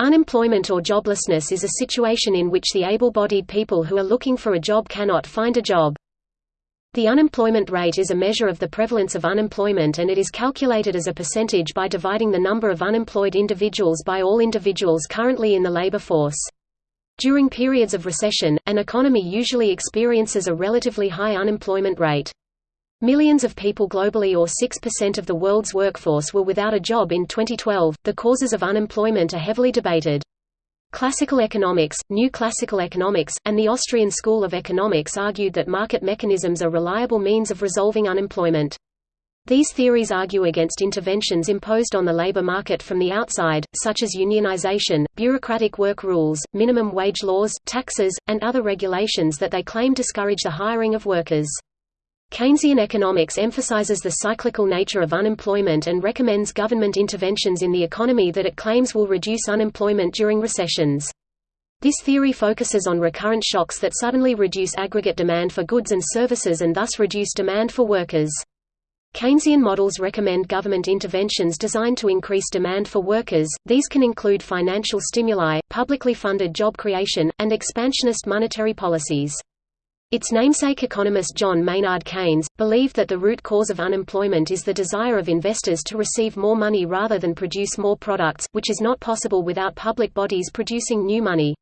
Unemployment or joblessness is a situation in which the able-bodied people who are looking for a job cannot find a job. The unemployment rate is a measure of the prevalence of unemployment and it is calculated as a percentage by dividing the number of unemployed individuals by all individuals currently in the labor force. During periods of recession, an economy usually experiences a relatively high unemployment rate. Millions of people globally or 6% of the world's workforce were without a job in 2012. The causes of unemployment are heavily debated. Classical economics, New Classical Economics, and the Austrian School of Economics argued that market mechanisms are reliable means of resolving unemployment. These theories argue against interventions imposed on the labor market from the outside, such as unionization, bureaucratic work rules, minimum wage laws, taxes, and other regulations that they claim discourage the hiring of workers. Keynesian economics emphasizes the cyclical nature of unemployment and recommends government interventions in the economy that it claims will reduce unemployment during recessions. This theory focuses on recurrent shocks that suddenly reduce aggregate demand for goods and services and thus reduce demand for workers. Keynesian models recommend government interventions designed to increase demand for workers, these can include financial stimuli, publicly funded job creation, and expansionist monetary policies. Its namesake economist John Maynard Keynes, believed that the root cause of unemployment is the desire of investors to receive more money rather than produce more products, which is not possible without public bodies producing new money.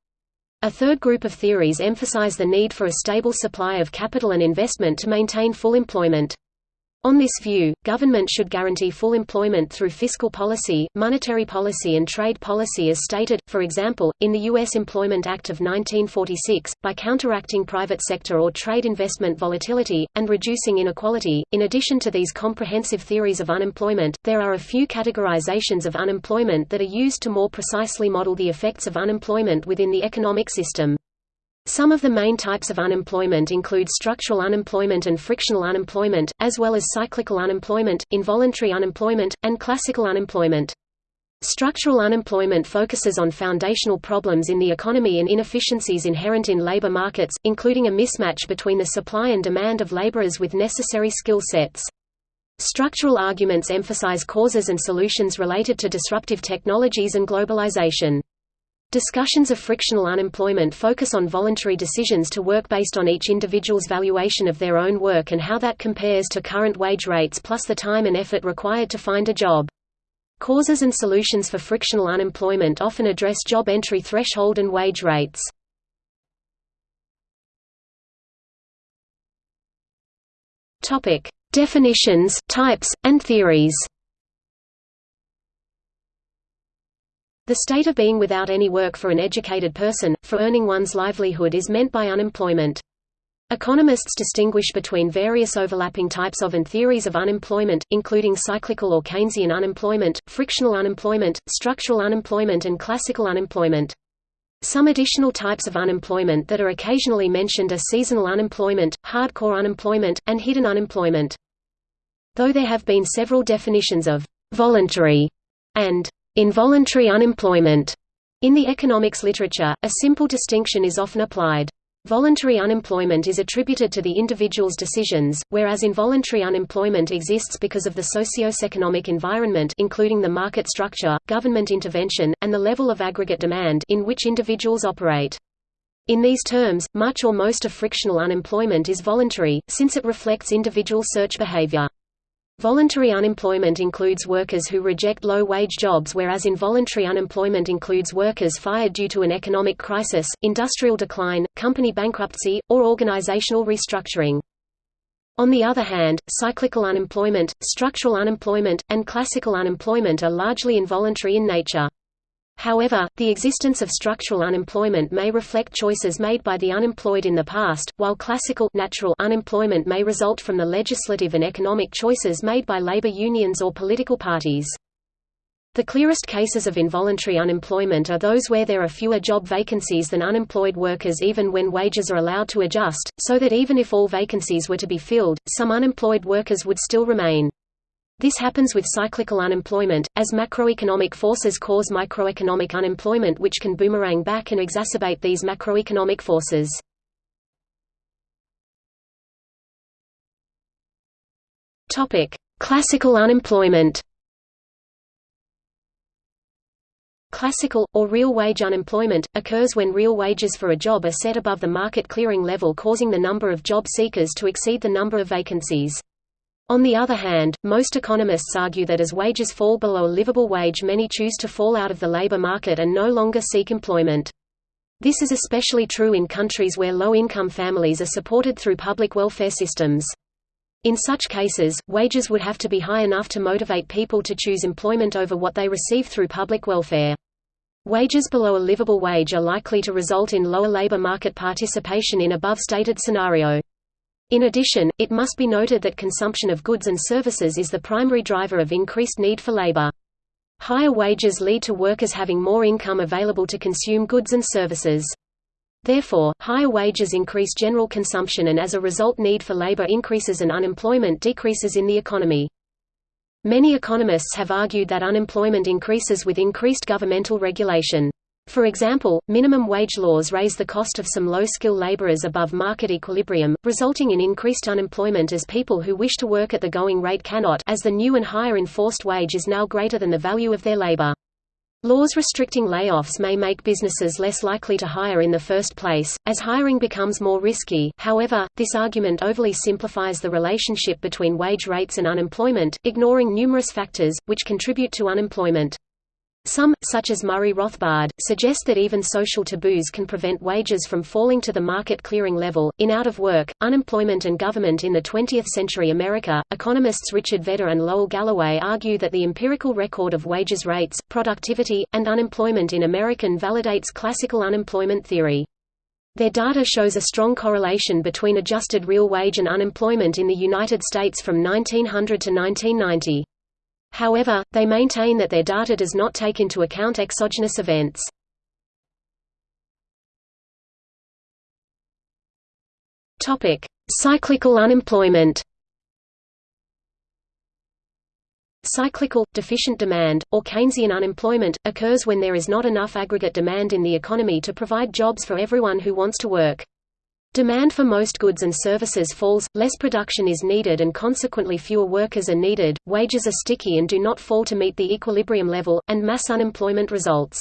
A third group of theories emphasize the need for a stable supply of capital and investment to maintain full employment. On this view, government should guarantee full employment through fiscal policy, monetary policy and trade policy as stated, for example, in the U.S. Employment Act of 1946, by counteracting private sector or trade investment volatility, and reducing inequality. In addition to these comprehensive theories of unemployment, there are a few categorizations of unemployment that are used to more precisely model the effects of unemployment within the economic system. Some of the main types of unemployment include structural unemployment and frictional unemployment, as well as cyclical unemployment, involuntary unemployment, and classical unemployment. Structural unemployment focuses on foundational problems in the economy and inefficiencies inherent in labor markets, including a mismatch between the supply and demand of laborers with necessary skill sets. Structural arguments emphasize causes and solutions related to disruptive technologies and globalization. Discussions of frictional unemployment focus on voluntary decisions to work based on each individual's valuation of their own work and how that compares to current wage rates plus the time and effort required to find a job. Causes and solutions for frictional unemployment often address job entry threshold and wage rates. Definitions, types, and theories. The state of being without any work for an educated person, for earning one's livelihood is meant by unemployment. Economists distinguish between various overlapping types of and theories of unemployment, including cyclical or Keynesian unemployment, frictional unemployment, structural unemployment and classical unemployment. Some additional types of unemployment that are occasionally mentioned are seasonal unemployment, hardcore unemployment, and hidden unemployment. Though there have been several definitions of voluntary and Involuntary unemployment. In the economics literature, a simple distinction is often applied. Voluntary unemployment is attributed to the individual's decisions, whereas involuntary unemployment exists because of the socio-economic environment including the market structure, government intervention, and the level of aggregate demand in which individuals operate. In these terms, much or most of frictional unemployment is voluntary, since it reflects individual search behavior. Voluntary unemployment includes workers who reject low-wage jobs whereas involuntary unemployment includes workers fired due to an economic crisis, industrial decline, company bankruptcy, or organizational restructuring. On the other hand, cyclical unemployment, structural unemployment, and classical unemployment are largely involuntary in nature. However, the existence of structural unemployment may reflect choices made by the unemployed in the past, while classical natural unemployment may result from the legislative and economic choices made by labor unions or political parties. The clearest cases of involuntary unemployment are those where there are fewer job vacancies than unemployed workers even when wages are allowed to adjust, so that even if all vacancies were to be filled, some unemployed workers would still remain. This happens with cyclical unemployment, as macroeconomic forces cause microeconomic unemployment which can boomerang back and exacerbate these macroeconomic forces. Classical unemployment Classical, or real wage unemployment, occurs when real wages for a job are set above the market clearing level causing the number of job seekers to exceed the number of vacancies. On the other hand, most economists argue that as wages fall below a livable wage many choose to fall out of the labor market and no longer seek employment. This is especially true in countries where low-income families are supported through public welfare systems. In such cases, wages would have to be high enough to motivate people to choose employment over what they receive through public welfare. Wages below a livable wage are likely to result in lower labor market participation in above-stated scenario. In addition, it must be noted that consumption of goods and services is the primary driver of increased need for labor. Higher wages lead to workers having more income available to consume goods and services. Therefore, higher wages increase general consumption and as a result need for labor increases and unemployment decreases in the economy. Many economists have argued that unemployment increases with increased governmental regulation. For example, minimum wage laws raise the cost of some low-skill laborers above market equilibrium, resulting in increased unemployment as people who wish to work at the going rate cannot as the new and higher enforced wage is now greater than the value of their labor. Laws restricting layoffs may make businesses less likely to hire in the first place, as hiring becomes more risky. However, this argument overly simplifies the relationship between wage rates and unemployment, ignoring numerous factors, which contribute to unemployment. Some, such as Murray Rothbard, suggest that even social taboos can prevent wages from falling to the market clearing level. In Out of Work, Unemployment and Government in the 20th Century America, economists Richard Vedder and Lowell Gallaway argue that the empirical record of wages rates, productivity, and unemployment in American validates classical unemployment theory. Their data shows a strong correlation between adjusted real wage and unemployment in the United States from 1900 to 1990. However, they maintain that their data does not take into account exogenous events. Topic: Cyclical unemployment. Cyclical, deficient demand, or Keynesian unemployment, occurs when there is not enough aggregate demand in the economy to provide jobs for everyone who wants to work. Demand for most goods and services falls, less production is needed and consequently fewer workers are needed, wages are sticky and do not fall to meet the equilibrium level, and mass unemployment results.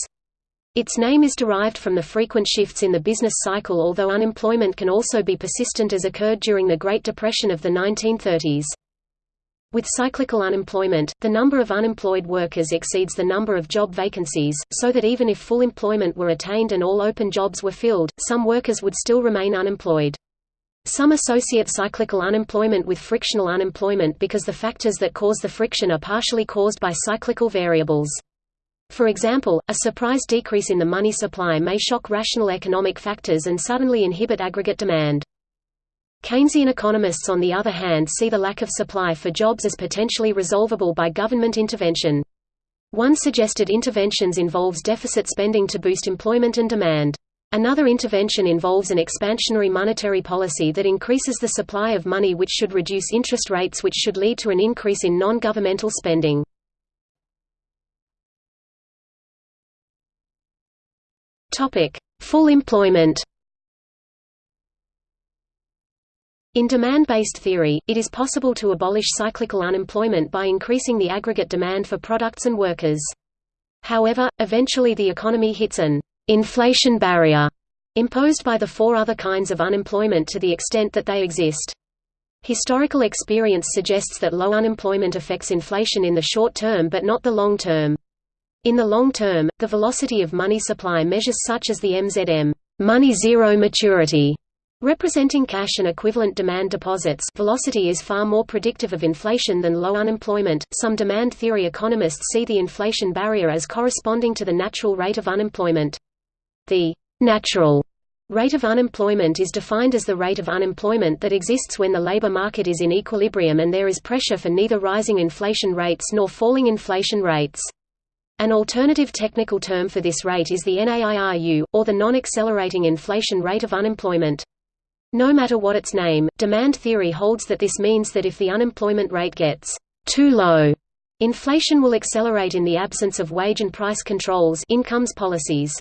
Its name is derived from the frequent shifts in the business cycle although unemployment can also be persistent as occurred during the Great Depression of the 1930s. With cyclical unemployment, the number of unemployed workers exceeds the number of job vacancies, so that even if full employment were attained and all open jobs were filled, some workers would still remain unemployed. Some associate cyclical unemployment with frictional unemployment because the factors that cause the friction are partially caused by cyclical variables. For example, a surprise decrease in the money supply may shock rational economic factors and suddenly inhibit aggregate demand. Keynesian economists on the other hand see the lack of supply for jobs as potentially resolvable by government intervention. One suggested interventions involves deficit spending to boost employment and demand. Another intervention involves an expansionary monetary policy that increases the supply of money which should reduce interest rates which should lead to an increase in non-governmental spending. Full employment In demand-based theory, it is possible to abolish cyclical unemployment by increasing the aggregate demand for products and workers. However, eventually the economy hits an inflation barrier imposed by the four other kinds of unemployment to the extent that they exist. Historical experience suggests that low unemployment affects inflation in the short term but not the long term. In the long term, the velocity of money supply measures such as the MZM money zero maturity Representing cash and equivalent demand deposits velocity is far more predictive of inflation than low unemployment. Some demand theory economists see the inflation barrier as corresponding to the natural rate of unemployment. The natural rate of unemployment is defined as the rate of unemployment that exists when the labor market is in equilibrium and there is pressure for neither rising inflation rates nor falling inflation rates. An alternative technical term for this rate is the NAIRU, or the non-accelerating inflation rate of unemployment. No matter what its name, demand theory holds that this means that if the unemployment rate gets too low, inflation will accelerate in the absence of wage and price controls incomes policies.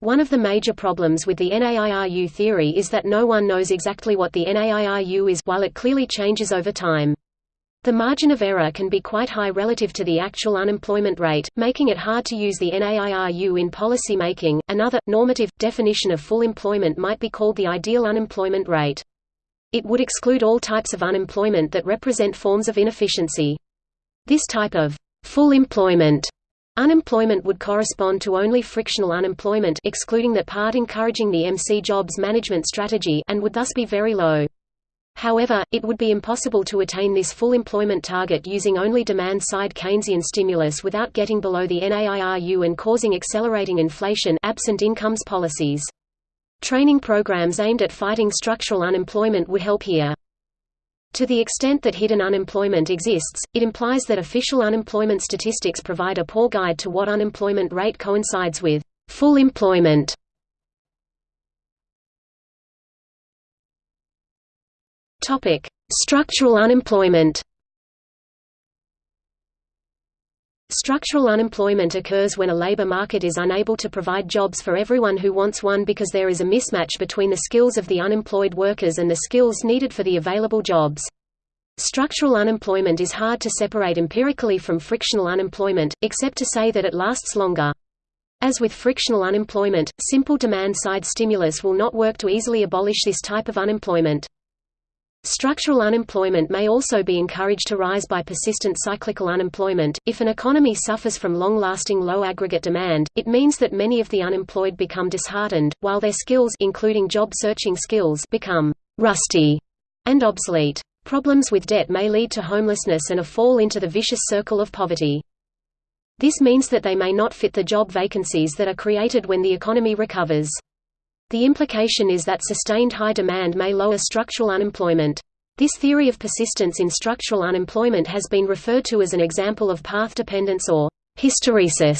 One of the major problems with the NAIRU theory is that no one knows exactly what the NAIRU is while it clearly changes over time. The margin of error can be quite high relative to the actual unemployment rate, making it hard to use the NAIRU in policy making. Another, normative, definition of full employment might be called the ideal unemployment rate. It would exclude all types of unemployment that represent forms of inefficiency. This type of full employment Unemployment would correspond to only frictional unemployment excluding that part encouraging the McJobs management strategy and would thus be very low. However, it would be impossible to attain this full employment target using only demand-side Keynesian stimulus without getting below the NAIRU and causing accelerating inflation absent incomes policies. Training programs aimed at fighting structural unemployment would help here. To the extent that hidden unemployment exists, it implies that official unemployment statistics provide a poor guide to what unemployment rate coincides with full employment. Topic: Structural unemployment. Structural unemployment occurs when a labor market is unable to provide jobs for everyone who wants one because there is a mismatch between the skills of the unemployed workers and the skills needed for the available jobs. Structural unemployment is hard to separate empirically from frictional unemployment, except to say that it lasts longer. As with frictional unemployment, simple demand-side stimulus will not work to easily abolish this type of unemployment. Structural unemployment may also be encouraged to rise by persistent cyclical unemployment. If an economy suffers from long-lasting low aggregate demand, it means that many of the unemployed become disheartened, while their skills including job-searching skills become rusty and obsolete. Problems with debt may lead to homelessness and a fall into the vicious circle of poverty. This means that they may not fit the job vacancies that are created when the economy recovers. The implication is that sustained high demand may lower structural unemployment. This theory of persistence in structural unemployment has been referred to as an example of path dependence or hysteresis.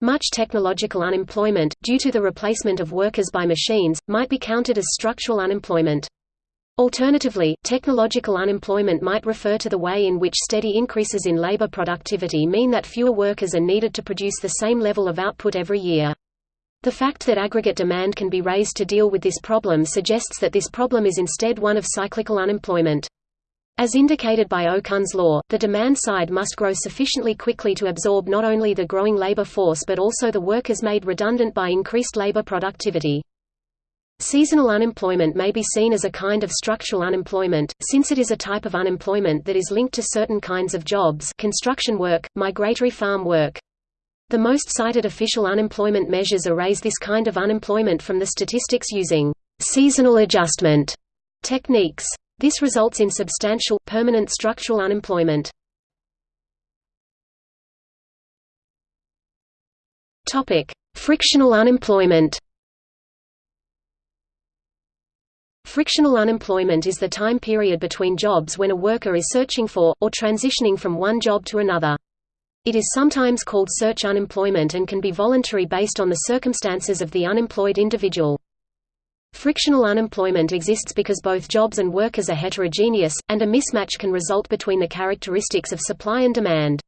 Much technological unemployment, due to the replacement of workers by machines, might be counted as structural unemployment. Alternatively, technological unemployment might refer to the way in which steady increases in labor productivity mean that fewer workers are needed to produce the same level of output every year. The fact that aggregate demand can be raised to deal with this problem suggests that this problem is instead one of cyclical unemployment. As indicated by Okun's law, the demand side must grow sufficiently quickly to absorb not only the growing labor force but also the workers made redundant by increased labor productivity. Seasonal unemployment may be seen as a kind of structural unemployment, since it is a type of unemployment that is linked to certain kinds of jobs construction work, migratory farm work. The most cited official unemployment measures erase this kind of unemployment from the statistics using seasonal adjustment techniques. This results in substantial, permanent structural unemployment. Frictional unemployment Frictional unemployment is the time period between jobs when a worker is searching for, or transitioning from one job to another. It is sometimes called search unemployment and can be voluntary based on the circumstances of the unemployed individual. Frictional unemployment exists because both jobs and workers are heterogeneous, and a mismatch can result between the characteristics of supply and demand.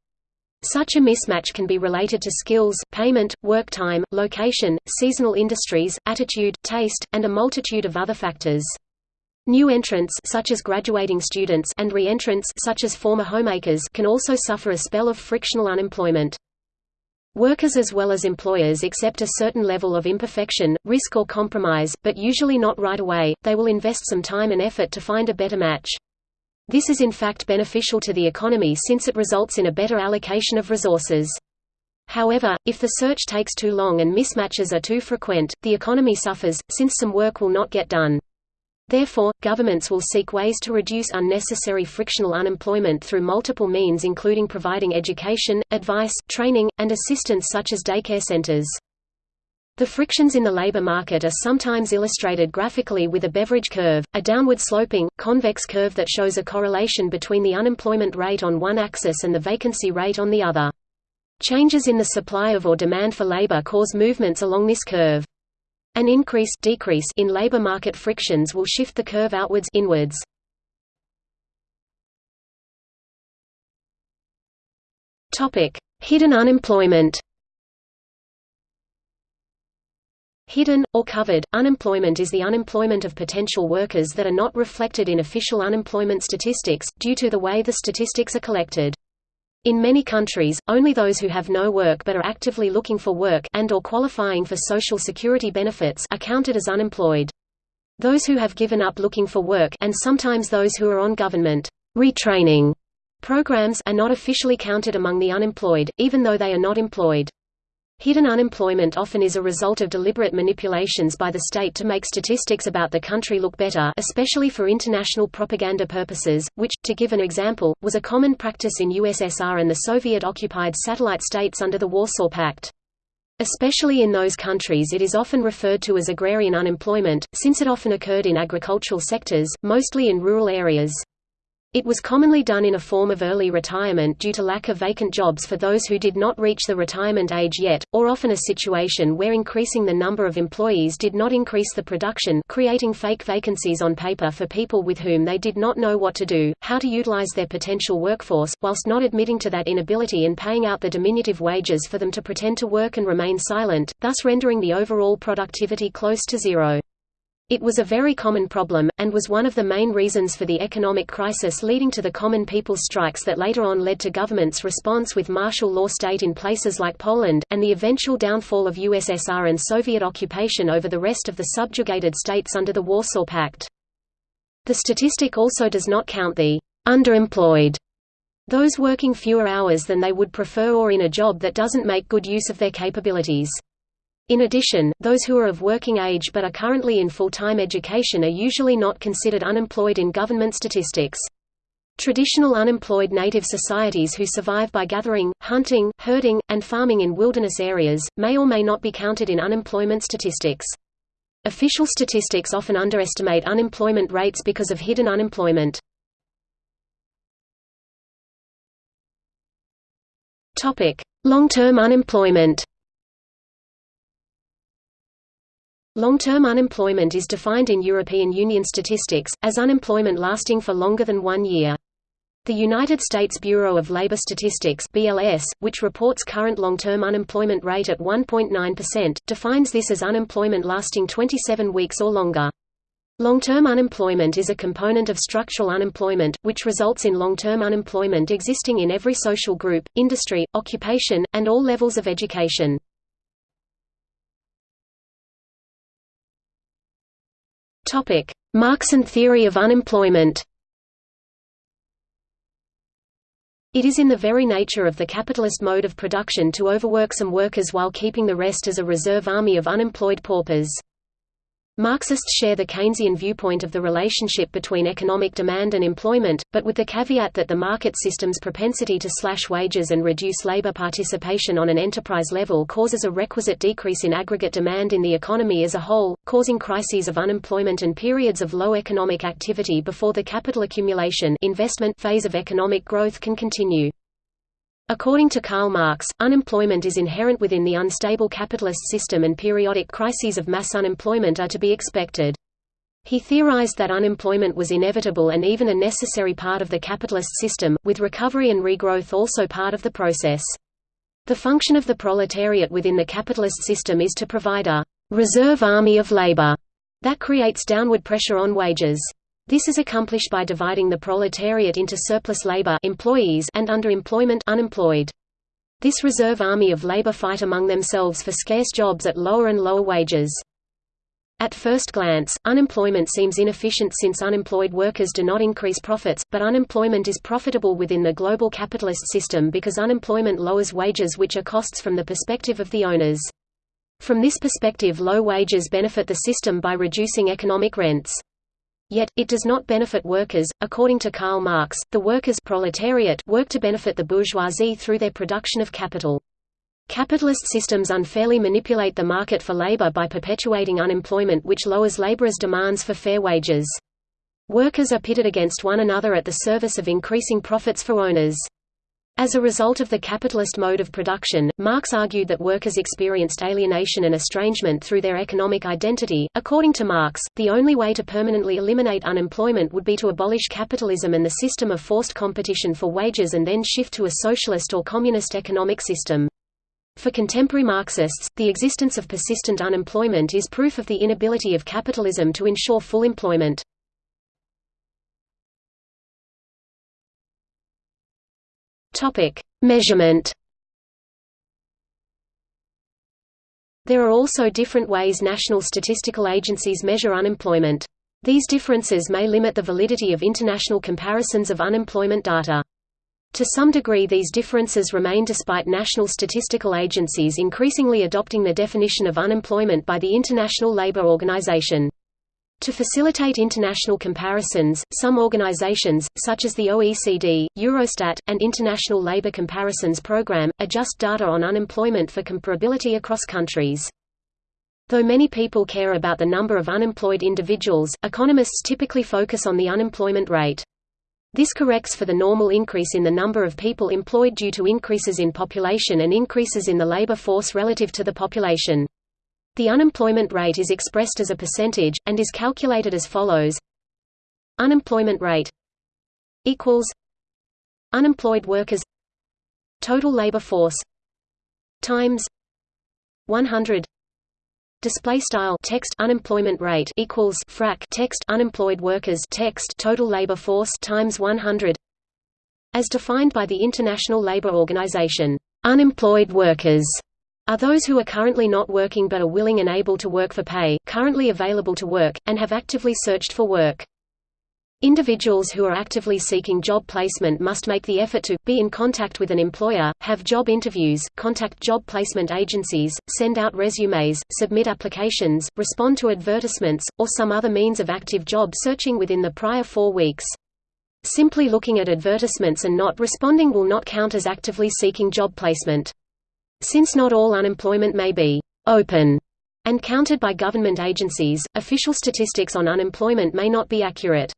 Such a mismatch can be related to skills, payment, work time, location, seasonal industries, attitude, taste, and a multitude of other factors. New entrants such as graduating students and re-entrants such as former homemakers can also suffer a spell of frictional unemployment. Workers as well as employers accept a certain level of imperfection, risk or compromise, but usually not right away, they will invest some time and effort to find a better match. This is in fact beneficial to the economy since it results in a better allocation of resources. However, if the search takes too long and mismatches are too frequent, the economy suffers, since some work will not get done. Therefore, governments will seek ways to reduce unnecessary frictional unemployment through multiple means including providing education, advice, training, and assistance such as daycare centers. The frictions in the labor market are sometimes illustrated graphically with a Beveridge curve, a downward-sloping, convex curve that shows a correlation between the unemployment rate on one axis and the vacancy rate on the other. Changes in the supply of or demand for labor cause movements along this curve. An increase decrease in labor market frictions will shift the curve outwards inwards. Topic: Hidden unemployment. Hidden, or covered, unemployment is the unemployment of potential workers that are not reflected in official unemployment statistics, due to the way the statistics are collected. In many countries, only those who have no work but are actively looking for work and or qualifying for social security benefits are counted as unemployed. Those who have given up looking for work and sometimes those who are on government retraining programs are not officially counted among the unemployed, even though they are not employed. Hidden unemployment often is a result of deliberate manipulations by the state to make statistics about the country look better especially for international propaganda purposes, which, to give an example, was a common practice in USSR and the Soviet-occupied satellite states under the Warsaw Pact. Especially in those countries it is often referred to as agrarian unemployment, since it often occurred in agricultural sectors, mostly in rural areas. It was commonly done in a form of early retirement due to lack of vacant jobs for those who did not reach the retirement age yet, or often a situation where increasing the number of employees did not increase the production creating fake vacancies on paper for people with whom they did not know what to do, how to utilize their potential workforce, whilst not admitting to that inability and paying out the diminutive wages for them to pretend to work and remain silent, thus rendering the overall productivity close to zero. It was a very common problem, and was one of the main reasons for the economic crisis leading to the common people's strikes that later on led to government's response with martial law state in places like Poland, and the eventual downfall of USSR and Soviet occupation over the rest of the subjugated states under the Warsaw Pact. The statistic also does not count the underemployed, those working fewer hours than they would prefer or in a job that doesn't make good use of their capabilities. In addition, those who are of working age but are currently in full-time education are usually not considered unemployed in government statistics. Traditional unemployed native societies who survive by gathering, hunting, herding, and farming in wilderness areas, may or may not be counted in unemployment statistics. Official statistics often underestimate unemployment rates because of hidden unemployment. Long-term unemployment Long-term unemployment is defined in European Union statistics, as unemployment lasting for longer than one year. The United States Bureau of Labor Statistics BLS, which reports current long-term unemployment rate at 1.9%, defines this as unemployment lasting 27 weeks or longer. Long-term unemployment is a component of structural unemployment, which results in long-term unemployment existing in every social group, industry, occupation, and all levels of education. Topic: Marxian theory of unemployment. It is in the very nature of the capitalist mode of production to overwork some workers while keeping the rest as a reserve army of unemployed paupers. Marxists share the Keynesian viewpoint of the relationship between economic demand and employment, but with the caveat that the market system's propensity to slash wages and reduce labor participation on an enterprise level causes a requisite decrease in aggregate demand in the economy as a whole, causing crises of unemployment and periods of low economic activity before the capital accumulation investment phase of economic growth can continue. According to Karl Marx, unemployment is inherent within the unstable capitalist system and periodic crises of mass unemployment are to be expected. He theorized that unemployment was inevitable and even a necessary part of the capitalist system, with recovery and regrowth also part of the process. The function of the proletariat within the capitalist system is to provide a «reserve army of labor» that creates downward pressure on wages. This is accomplished by dividing the proletariat into surplus labor employees and underemployment unemployed. This reserve army of labor fight among themselves for scarce jobs at lower and lower wages. At first glance, unemployment seems inefficient since unemployed workers do not increase profits, but unemployment is profitable within the global capitalist system because unemployment lowers wages which are costs from the perspective of the owners. From this perspective low wages benefit the system by reducing economic rents. Yet, it does not benefit workers. According to Karl Marx, the workers proletariat work to benefit the bourgeoisie through their production of capital. Capitalist systems unfairly manipulate the market for labor by perpetuating unemployment which lowers laborers' demands for fair wages. Workers are pitted against one another at the service of increasing profits for owners. As a result of the capitalist mode of production, Marx argued that workers experienced alienation and estrangement through their economic identity. According to Marx, the only way to permanently eliminate unemployment would be to abolish capitalism and the system of forced competition for wages and then shift to a socialist or communist economic system. For contemporary Marxists, the existence of persistent unemployment is proof of the inability of capitalism to ensure full employment. Topic: Measurement. There are also different ways national statistical agencies measure unemployment. These differences may limit the validity of international comparisons of unemployment data. To some degree these differences remain despite national statistical agencies increasingly adopting the definition of unemployment by the International Labour Organization. To facilitate international comparisons, some organizations, such as the OECD, Eurostat, and International Labour Comparisons Programme, adjust data on unemployment for comparability across countries. Though many people care about the number of unemployed individuals, economists typically focus on the unemployment rate. This corrects for the normal increase in the number of people employed due to increases in population and increases in the labor force relative to the population. The unemployment rate is expressed as a percentage, and is calculated as follows. Unemployment rate equals Unemployed workers Total labor force times 100 display style text unemployment rate equals frac text unemployed workers text total labor force times 100 as defined by the International Labour Organization unemployed workers are those who are currently not working but are willing and able to work for pay, currently available to work, and have actively searched for work. Individuals who are actively seeking job placement must make the effort to be in contact with an employer, have job interviews, contact job placement agencies, send out resumes, submit applications, respond to advertisements, or some other means of active job searching within the prior four weeks. Simply looking at advertisements and not responding will not count as actively seeking job placement. Since not all unemployment may be «open» and counted by government agencies, official statistics on unemployment may not be accurate.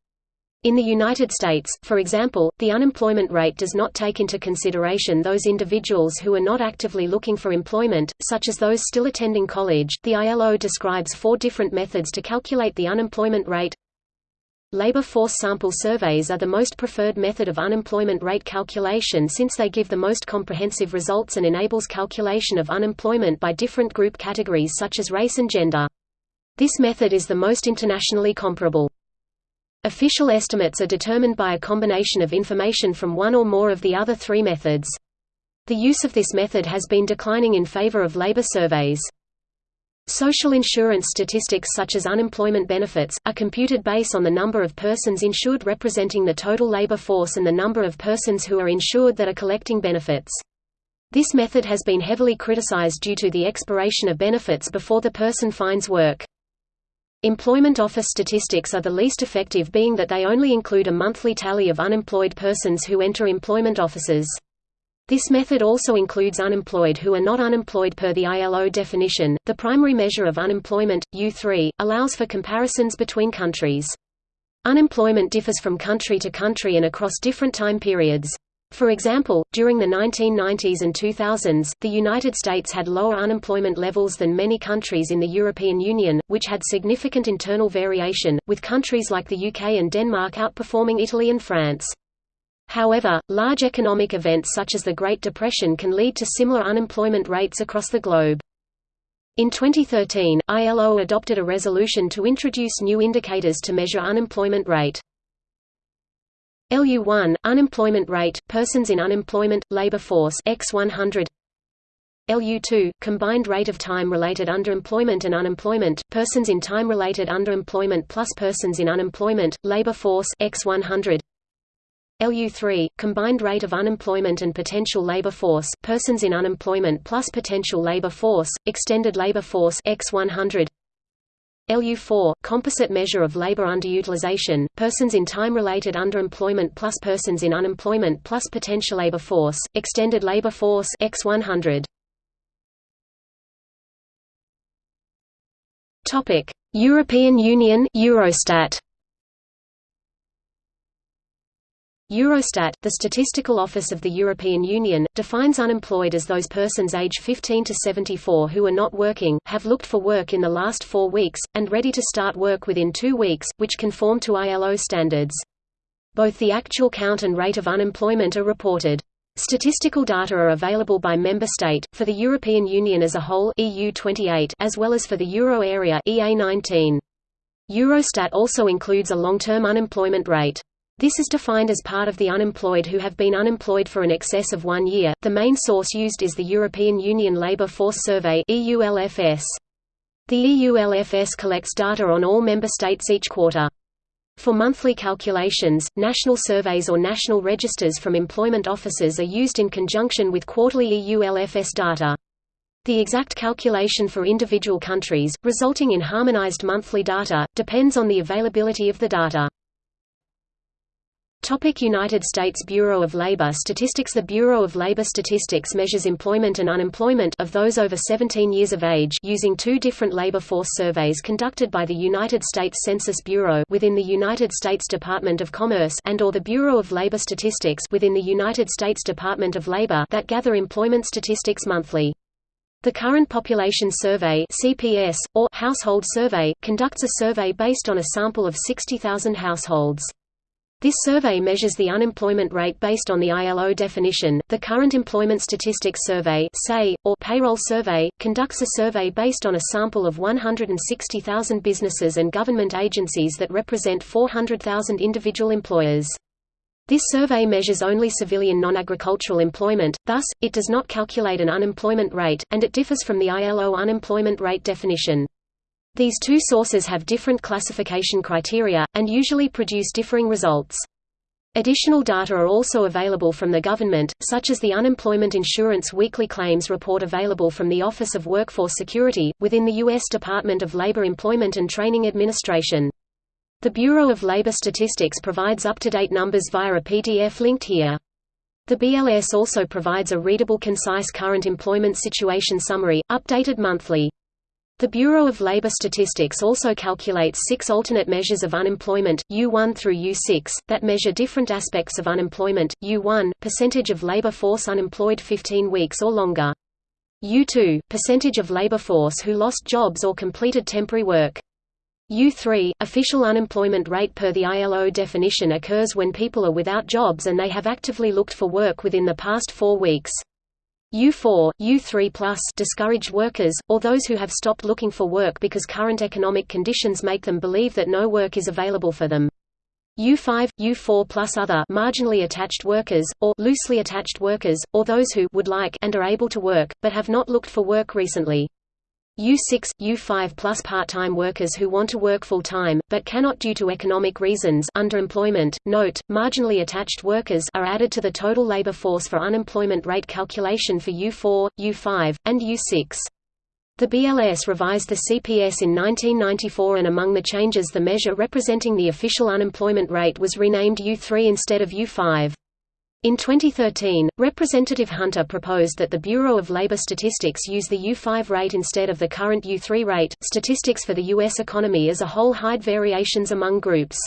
In the United States, for example, the unemployment rate does not take into consideration those individuals who are not actively looking for employment, such as those still attending college. The ILO describes four different methods to calculate the unemployment rate. Labor force sample surveys are the most preferred method of unemployment rate calculation since they give the most comprehensive results and enables calculation of unemployment by different group categories such as race and gender. This method is the most internationally comparable. Official estimates are determined by a combination of information from one or more of the other three methods. The use of this method has been declining in favor of labor surveys. Social insurance statistics such as unemployment benefits, are computed based on the number of persons insured representing the total labor force and the number of persons who are insured that are collecting benefits. This method has been heavily criticized due to the expiration of benefits before the person finds work. Employment office statistics are the least effective being that they only include a monthly tally of unemployed persons who enter employment offices. This method also includes unemployed who are not unemployed per the ILO definition. The primary measure of unemployment, U3, allows for comparisons between countries. Unemployment differs from country to country and across different time periods. For example, during the 1990s and 2000s, the United States had lower unemployment levels than many countries in the European Union, which had significant internal variation, with countries like the UK and Denmark outperforming Italy and France. However, large economic events such as the Great Depression can lead to similar unemployment rates across the globe. In 2013, ILO adopted a resolution to introduce new indicators to measure unemployment rate. LU1 unemployment rate persons in unemployment labor force x 100 LU2 combined rate of time related underemployment and unemployment persons in time related underemployment plus persons in unemployment labor force x 100 LU3, combined rate of unemployment and potential labor force persons in unemployment plus potential labor force, extended labor force x 100 LU4, composite measure of labor underutilization, persons in time-related underemployment plus persons in unemployment plus potential labor force, extended labor force x 100 Topic: European Union Eurostat Eurostat, the statistical office of the European Union, defines unemployed as those persons age 15 to 74 who are not working, have looked for work in the last four weeks, and ready to start work within two weeks, which conform to ILO standards. Both the actual count and rate of unemployment are reported. Statistical data are available by member state, for the European Union as a whole EU 28, as well as for the Euro area EA 19. Eurostat also includes a long-term unemployment rate. This is defined as part of the unemployed who have been unemployed for an excess of one year. The main source used is the European Union Labour Force Survey (EULFS). The EULFS collects data on all member states each quarter. For monthly calculations, national surveys or national registers from employment offices are used in conjunction with quarterly EULFS data. The exact calculation for individual countries, resulting in harmonized monthly data, depends on the availability of the data. Topic United States Bureau of Labor Statistics The Bureau of Labor Statistics measures employment and unemployment of those over 17 years of age using two different labor force surveys conducted by the United States Census Bureau within the United States Department of Commerce and or the Bureau of Labor Statistics within the United States Department of Labor that gather employment statistics monthly. The Current Population Survey CPS, or Household Survey, conducts a survey based on a sample of 60,000 households. This survey measures the unemployment rate based on the ILO definition. The Current Employment Statistics Survey (SAY) or Payroll Survey conducts a survey based on a sample of 160,000 businesses and government agencies that represent 400,000 individual employers. This survey measures only civilian non-agricultural employment, thus, it does not calculate an unemployment rate, and it differs from the ILO unemployment rate definition. These two sources have different classification criteria, and usually produce differing results. Additional data are also available from the government, such as the Unemployment Insurance Weekly Claims Report available from the Office of Workforce Security, within the U.S. Department of Labor Employment and Training Administration. The Bureau of Labor Statistics provides up-to-date numbers via a PDF linked here. The BLS also provides a readable concise current employment situation summary, updated monthly. The Bureau of Labor Statistics also calculates six alternate measures of unemployment, U1 through U6, that measure different aspects of unemployment, U1, percentage of labor force unemployed 15 weeks or longer. U2, percentage of labor force who lost jobs or completed temporary work. U3, official unemployment rate per the ILO definition occurs when people are without jobs and they have actively looked for work within the past four weeks. U4, U3+, discourage workers, or those who have stopped looking for work because current economic conditions make them believe that no work is available for them. U5, U4 plus other marginally attached workers, or loosely attached workers, or those who would like and are able to work, but have not looked for work recently. U6, U5 plus part-time workers who want to work full-time, but cannot due to economic reasons underemployment. Note, marginally attached workers are added to the total labor force for unemployment rate calculation for U4, U5, and U6. The BLS revised the CPS in 1994 and among the changes the measure representing the official unemployment rate was renamed U3 instead of U5. In 2013, Representative Hunter proposed that the Bureau of Labor Statistics use the U5 rate instead of the current U3 rate. Statistics for the U.S. economy as a whole hide variations among groups.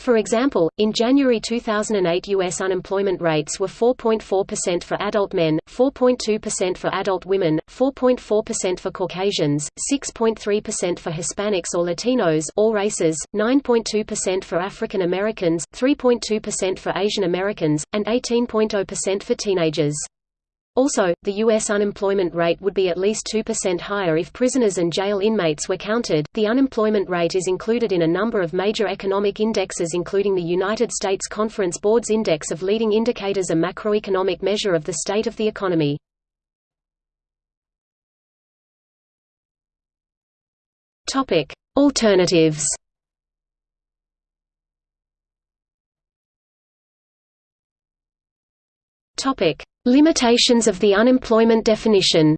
For example, in January 2008 U.S. unemployment rates were 4.4% for adult men, 4.2% for adult women, 4.4% for Caucasians, 6.3% for Hispanics or Latinos all races, 9.2% for African Americans, 3.2% for Asian Americans, and 18.0% for teenagers. Also, the U.S. unemployment rate would be at least 2% higher if prisoners and jail inmates were counted. The unemployment rate is included in a number of major economic indexes, including the United States Conference Board's Index of Leading Indicators, a macroeconomic measure of the state of the economy. Alternatives. Topic: Limitations of the unemployment definition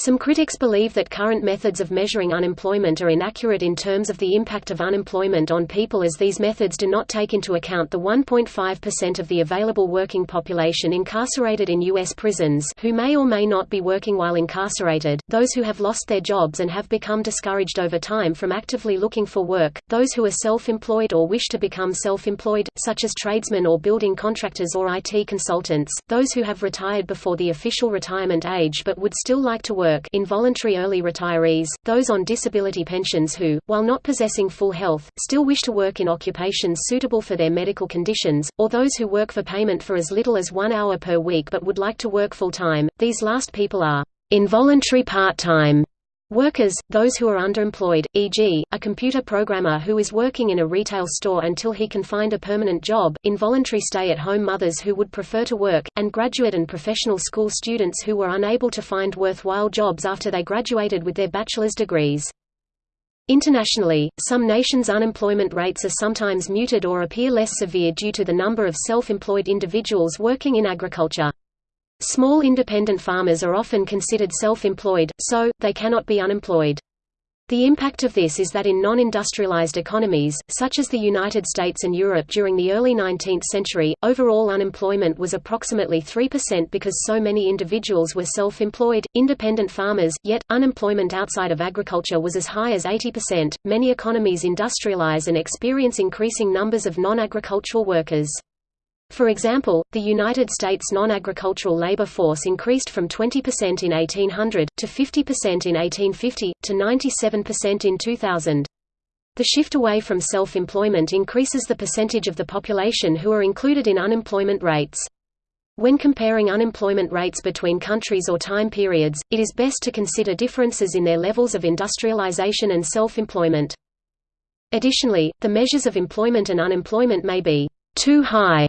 Some critics believe that current methods of measuring unemployment are inaccurate in terms of the impact of unemployment on people as these methods do not take into account the 1.5% of the available working population incarcerated in U.S. prisons who may or may not be working while incarcerated, those who have lost their jobs and have become discouraged over time from actively looking for work, those who are self-employed or wish to become self-employed, such as tradesmen or building contractors or IT consultants, those who have retired before the official retirement age but would still like to work, work involuntary early retirees, those on disability pensions who, while not possessing full health, still wish to work in occupations suitable for their medical conditions, or those who work for payment for as little as one hour per week but would like to work full-time. These last people are involuntary part-time Workers, those who are underemployed, e.g., a computer programmer who is working in a retail store until he can find a permanent job, involuntary stay-at-home mothers who would prefer to work, and graduate and professional school students who were unable to find worthwhile jobs after they graduated with their bachelor's degrees. Internationally, some nations' unemployment rates are sometimes muted or appear less severe due to the number of self-employed individuals working in agriculture. Small independent farmers are often considered self-employed, so, they cannot be unemployed. The impact of this is that in non-industrialized economies, such as the United States and Europe during the early 19th century, overall unemployment was approximately 3% because so many individuals were self-employed, independent farmers, yet, unemployment outside of agriculture was as high as 80%. Many economies industrialize and experience increasing numbers of non-agricultural workers. For example, the United States non-agricultural labor force increased from 20% in 1800, to 50% in 1850, to 97% in 2000. The shift away from self-employment increases the percentage of the population who are included in unemployment rates. When comparing unemployment rates between countries or time periods, it is best to consider differences in their levels of industrialization and self-employment. Additionally, the measures of employment and unemployment may be too high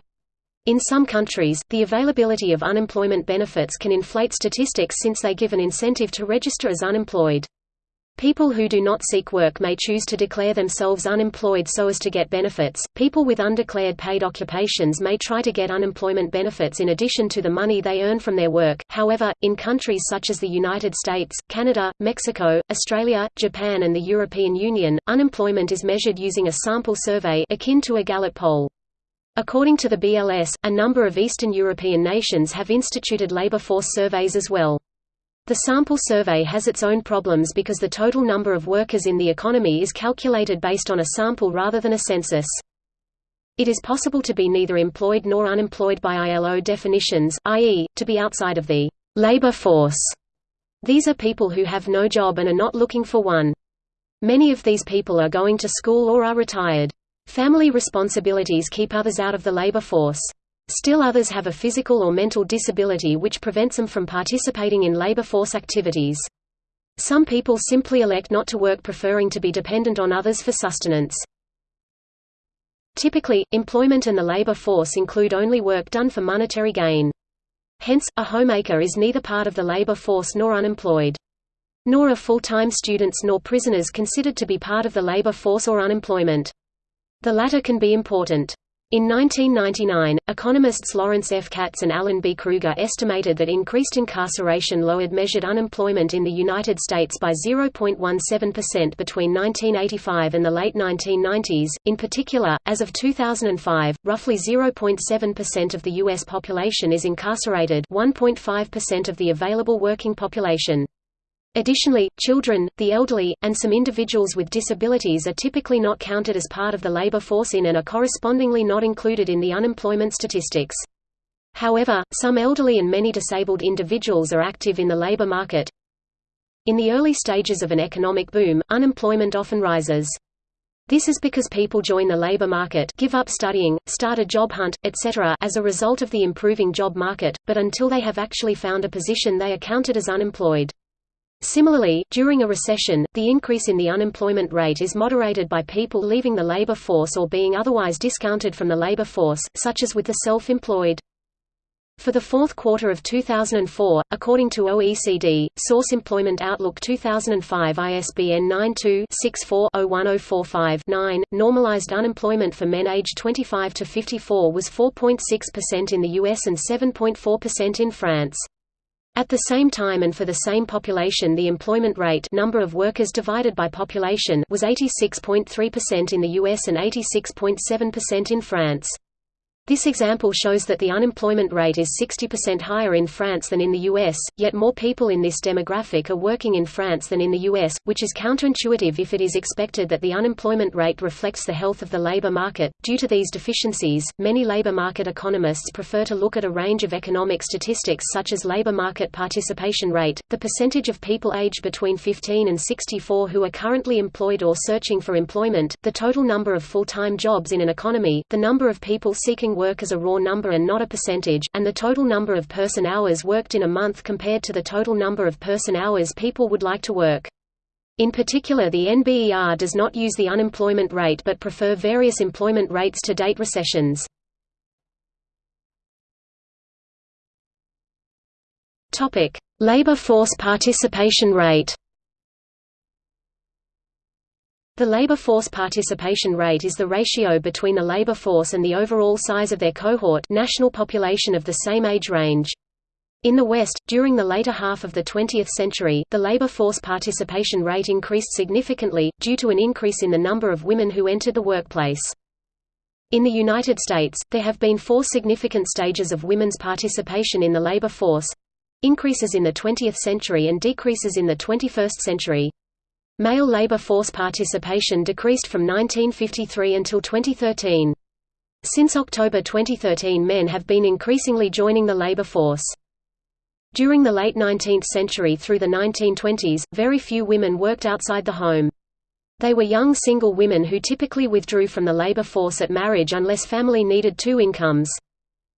in some countries, the availability of unemployment benefits can inflate statistics since they give an incentive to register as unemployed. People who do not seek work may choose to declare themselves unemployed so as to get benefits. People with undeclared paid occupations may try to get unemployment benefits in addition to the money they earn from their work. However, in countries such as the United States, Canada, Mexico, Australia, Japan, and the European Union, unemployment is measured using a sample survey akin to a Gallup poll. According to the BLS, a number of Eastern European nations have instituted labor force surveys as well. The sample survey has its own problems because the total number of workers in the economy is calculated based on a sample rather than a census. It is possible to be neither employed nor unemployed by ILO definitions, i.e., to be outside of the labor force. These are people who have no job and are not looking for one. Many of these people are going to school or are retired. Family responsibilities keep others out of the labor force. Still others have a physical or mental disability which prevents them from participating in labor force activities. Some people simply elect not to work preferring to be dependent on others for sustenance. Typically, employment and the labor force include only work done for monetary gain. Hence, a homemaker is neither part of the labor force nor unemployed. Nor are full-time students nor prisoners considered to be part of the labor force or unemployment. The latter can be important. In 1999, economists Lawrence F. Katz and Alan B. Krueger estimated that increased incarceration lowered measured unemployment in the United States by 0.17% between 1985 and the late 1990s. In particular, as of 2005, roughly 0.7% of the U.S. population is incarcerated 1.5% of the available working population. Additionally, children, the elderly, and some individuals with disabilities are typically not counted as part of the labor force in and are correspondingly not included in the unemployment statistics. However, some elderly and many disabled individuals are active in the labor market. In the early stages of an economic boom, unemployment often rises. This is because people join the labor market give up studying, start a job hunt, etc. as a result of the improving job market, but until they have actually found a position they are counted as unemployed. Similarly, during a recession, the increase in the unemployment rate is moderated by people leaving the labor force or being otherwise discounted from the labor force, such as with the self-employed. For the fourth quarter of 2004, according to OECD, Source Employment Outlook 2005 ISBN 92-64-01045-9, normalized unemployment for men aged 25 to 54 was 4.6% in the US and 7.4% in France. At the same time and for the same population the employment rate number of workers divided by population was 86.3% in the US and 86.7% in France. This example shows that the unemployment rate is 60% higher in France than in the US, yet more people in this demographic are working in France than in the US, which is counterintuitive if it is expected that the unemployment rate reflects the health of the labor market. Due to these deficiencies, many labor market economists prefer to look at a range of economic statistics such as labor market participation rate, the percentage of people aged between 15 and 64 who are currently employed or searching for employment, the total number of full-time jobs in an economy, the number of people seeking work as a raw number and not a percentage, and the total number of person hours worked in a month compared to the total number of person hours people would like to work. In particular the NBER does not use the unemployment rate but prefer various employment rates to date recessions. Labor force participation rate the labor force participation rate is the ratio between the labor force and the overall size of their cohort national population of the same age range. In the West, during the later half of the 20th century, the labor force participation rate increased significantly, due to an increase in the number of women who entered the workplace. In the United States, there have been four significant stages of women's participation in the labor force—increases in the 20th century and decreases in the 21st century. Male labor force participation decreased from 1953 until 2013. Since October 2013 men have been increasingly joining the labor force. During the late 19th century through the 1920s, very few women worked outside the home. They were young single women who typically withdrew from the labor force at marriage unless family needed two incomes.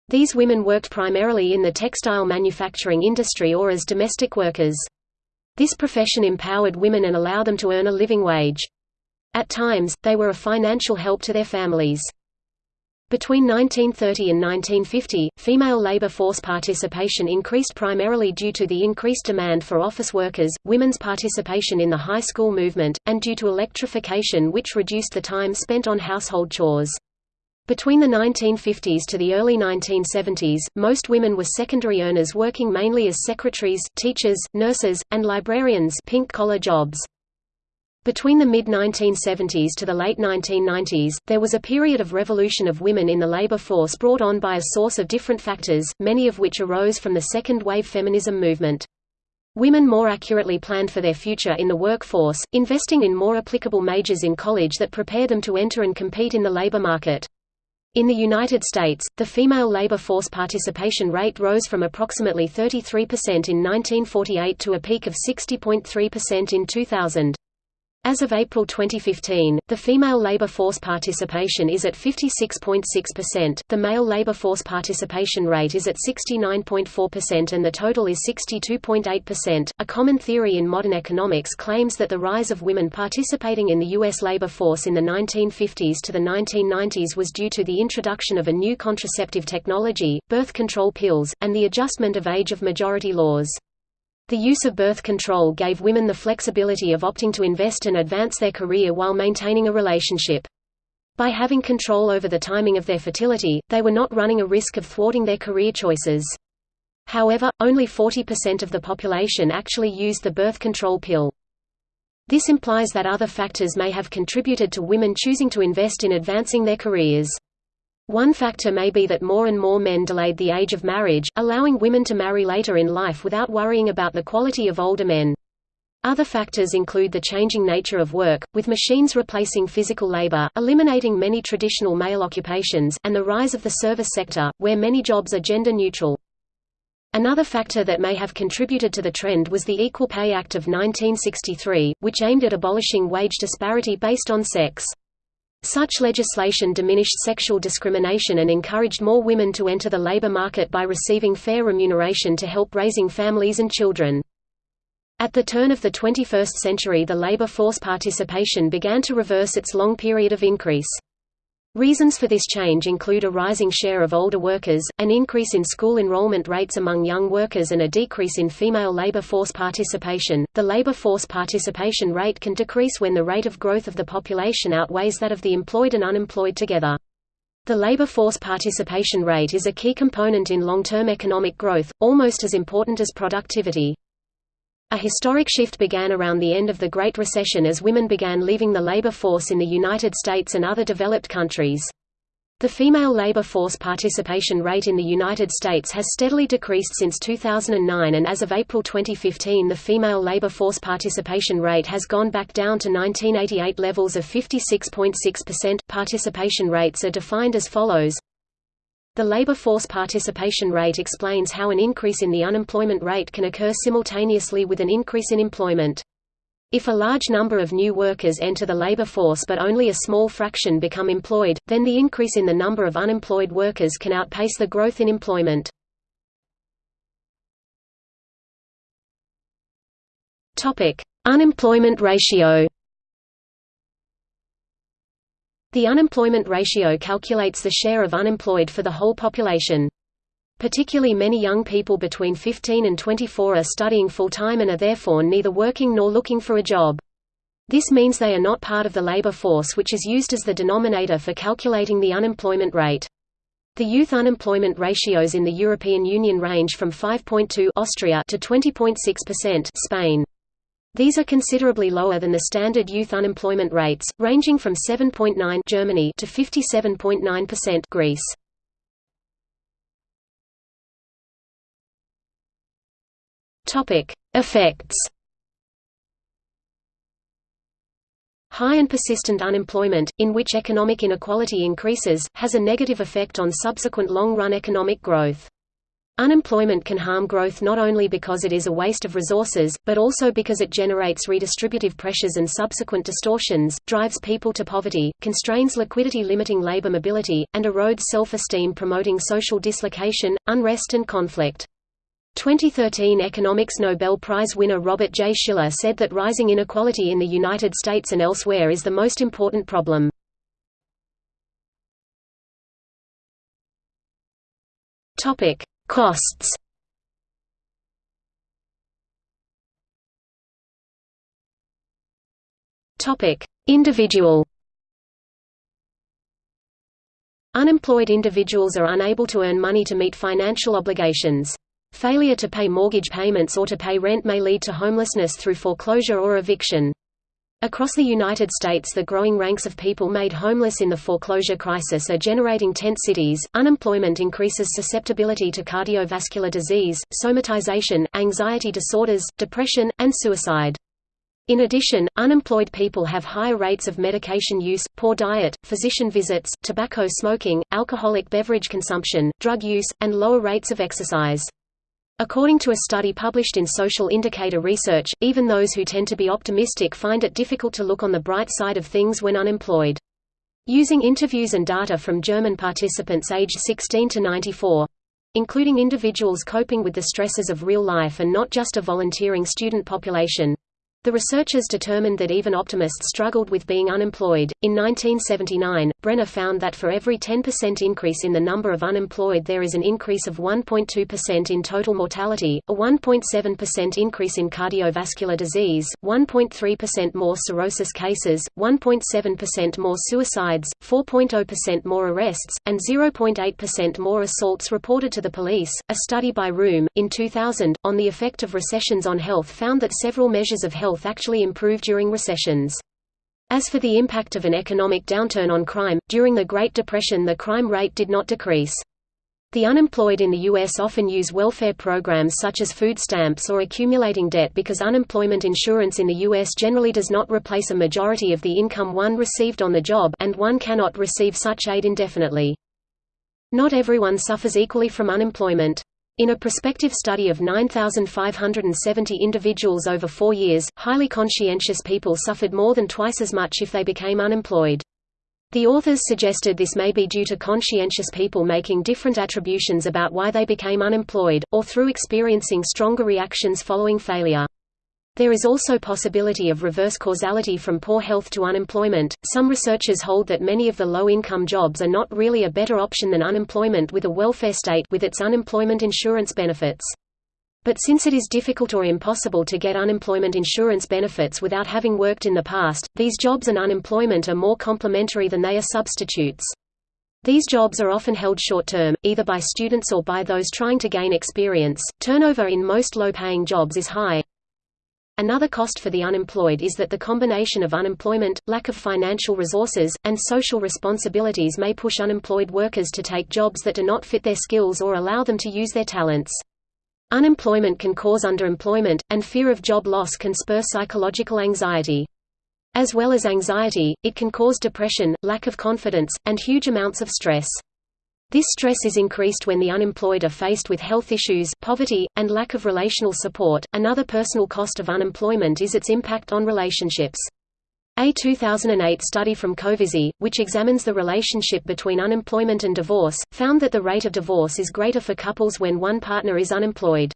These women worked primarily in the textile manufacturing industry or as domestic workers. This profession empowered women and allowed them to earn a living wage. At times, they were a financial help to their families. Between 1930 and 1950, female labor force participation increased primarily due to the increased demand for office workers, women's participation in the high school movement, and due to electrification which reduced the time spent on household chores. Between the 1950s to the early 1970s, most women were secondary earners working mainly as secretaries, teachers, nurses, and librarians pink-collar jobs. Between the mid-1970s to the late 1990s, there was a period of revolution of women in the labor force brought on by a source of different factors, many of which arose from the second-wave feminism movement. Women more accurately planned for their future in the workforce, investing in more applicable majors in college that prepared them to enter and compete in the labor market. In the United States, the female labor force participation rate rose from approximately 33% in 1948 to a peak of 60.3% in 2000. As of April 2015, the female labor force participation is at 56.6%, the male labor force participation rate is at 69.4% and the total is 62.8%. A common theory in modern economics claims that the rise of women participating in the U.S. labor force in the 1950s to the 1990s was due to the introduction of a new contraceptive technology, birth control pills, and the adjustment of age of majority laws. The use of birth control gave women the flexibility of opting to invest and advance their career while maintaining a relationship. By having control over the timing of their fertility, they were not running a risk of thwarting their career choices. However, only 40% of the population actually used the birth control pill. This implies that other factors may have contributed to women choosing to invest in advancing their careers. One factor may be that more and more men delayed the age of marriage, allowing women to marry later in life without worrying about the quality of older men. Other factors include the changing nature of work, with machines replacing physical labor, eliminating many traditional male occupations, and the rise of the service sector, where many jobs are gender neutral. Another factor that may have contributed to the trend was the Equal Pay Act of 1963, which aimed at abolishing wage disparity based on sex. Such legislation diminished sexual discrimination and encouraged more women to enter the labor market by receiving fair remuneration to help raising families and children. At the turn of the 21st century the labor force participation began to reverse its long period of increase. Reasons for this change include a rising share of older workers, an increase in school enrollment rates among young workers, and a decrease in female labor force participation. The labor force participation rate can decrease when the rate of growth of the population outweighs that of the employed and unemployed together. The labor force participation rate is a key component in long-term economic growth, almost as important as productivity. A historic shift began around the end of the Great Recession as women began leaving the labor force in the United States and other developed countries. The female labor force participation rate in the United States has steadily decreased since 2009 and as of April 2015 the female labor force participation rate has gone back down to 1988 levels of 56.6%. Participation rates are defined as follows. The labor force participation rate explains how an increase in the unemployment rate can occur simultaneously with an increase in employment. If a large number of new workers enter the labor force but only a small fraction become employed, then the increase in the number of unemployed workers can outpace the growth in employment. Unemployment ratio The unemployment ratio calculates the share of unemployed for the whole population. Particularly many young people between 15 and 24 are studying full-time and are therefore neither working nor looking for a job. This means they are not part of the labor force which is used as the denominator for calculating the unemployment rate. The youth unemployment ratios in the European Union range from 5.2 Austria to 20.6% Spain. These are considerably lower than the standard youth unemployment rates, ranging from 7.9 Germany to 57.9% Greece. Topic: Effects. High and persistent unemployment, in which economic inequality increases, has a negative effect on subsequent long-run economic growth. Unemployment can harm growth not only because it is a waste of resources, but also because it generates redistributive pressures and subsequent distortions, drives people to poverty, constrains liquidity limiting labor mobility, and erodes self-esteem promoting social dislocation, unrest and conflict. 2013 Economics Nobel Prize winner Robert J. Shiller said that rising inequality in the United States and elsewhere is the most important problem. Topic: Costs. Topic: Individual. Unemployed individuals are unable to earn money to meet financial obligations. Failure to pay mortgage payments or to pay rent may lead to homelessness through foreclosure or eviction. Across the United States the growing ranks of people made homeless in the foreclosure crisis are generating tent cities. Unemployment increases susceptibility to cardiovascular disease, somatization, anxiety disorders, depression, and suicide. In addition, unemployed people have higher rates of medication use, poor diet, physician visits, tobacco smoking, alcoholic beverage consumption, drug use, and lower rates of exercise. According to a study published in Social Indicator Research, even those who tend to be optimistic find it difficult to look on the bright side of things when unemployed. Using interviews and data from German participants aged 16 to 94 including individuals coping with the stresses of real life and not just a volunteering student population, the researchers determined that even optimists struggled with being unemployed. In 1979, Brenner found that for every 10% increase in the number of unemployed, there is an increase of 1.2% in total mortality, a 1.7% increase in cardiovascular disease, 1.3% more cirrhosis cases, 1.7% more suicides, 4.0% more arrests, and 0.8% more assaults reported to the police. A study by Ruhm, in 2000, on the effect of recessions on health found that several measures of health health actually improve during recessions. As for the impact of an economic downturn on crime, during the Great Depression the crime rate did not decrease. The unemployed in the U.S. often use welfare programs such as food stamps or accumulating debt because unemployment insurance in the U.S. generally does not replace a majority of the income one received on the job and one cannot receive such aid indefinitely. Not everyone suffers equally from unemployment. In a prospective study of 9,570 individuals over four years, highly conscientious people suffered more than twice as much if they became unemployed. The authors suggested this may be due to conscientious people making different attributions about why they became unemployed, or through experiencing stronger reactions following failure. There is also possibility of reverse causality from poor health to unemployment. Some researchers hold that many of the low-income jobs are not really a better option than unemployment with a welfare state with its unemployment insurance benefits. But since it is difficult or impossible to get unemployment insurance benefits without having worked in the past, these jobs and unemployment are more complementary than they are substitutes. These jobs are often held short-term, either by students or by those trying to gain experience. Turnover in most low-paying jobs is high, Another cost for the unemployed is that the combination of unemployment, lack of financial resources, and social responsibilities may push unemployed workers to take jobs that do not fit their skills or allow them to use their talents. Unemployment can cause underemployment, and fear of job loss can spur psychological anxiety. As well as anxiety, it can cause depression, lack of confidence, and huge amounts of stress. This stress is increased when the unemployed are faced with health issues, poverty, and lack of relational support. Another personal cost of unemployment is its impact on relationships. A 2008 study from Covizzi, which examines the relationship between unemployment and divorce, found that the rate of divorce is greater for couples when one partner is unemployed.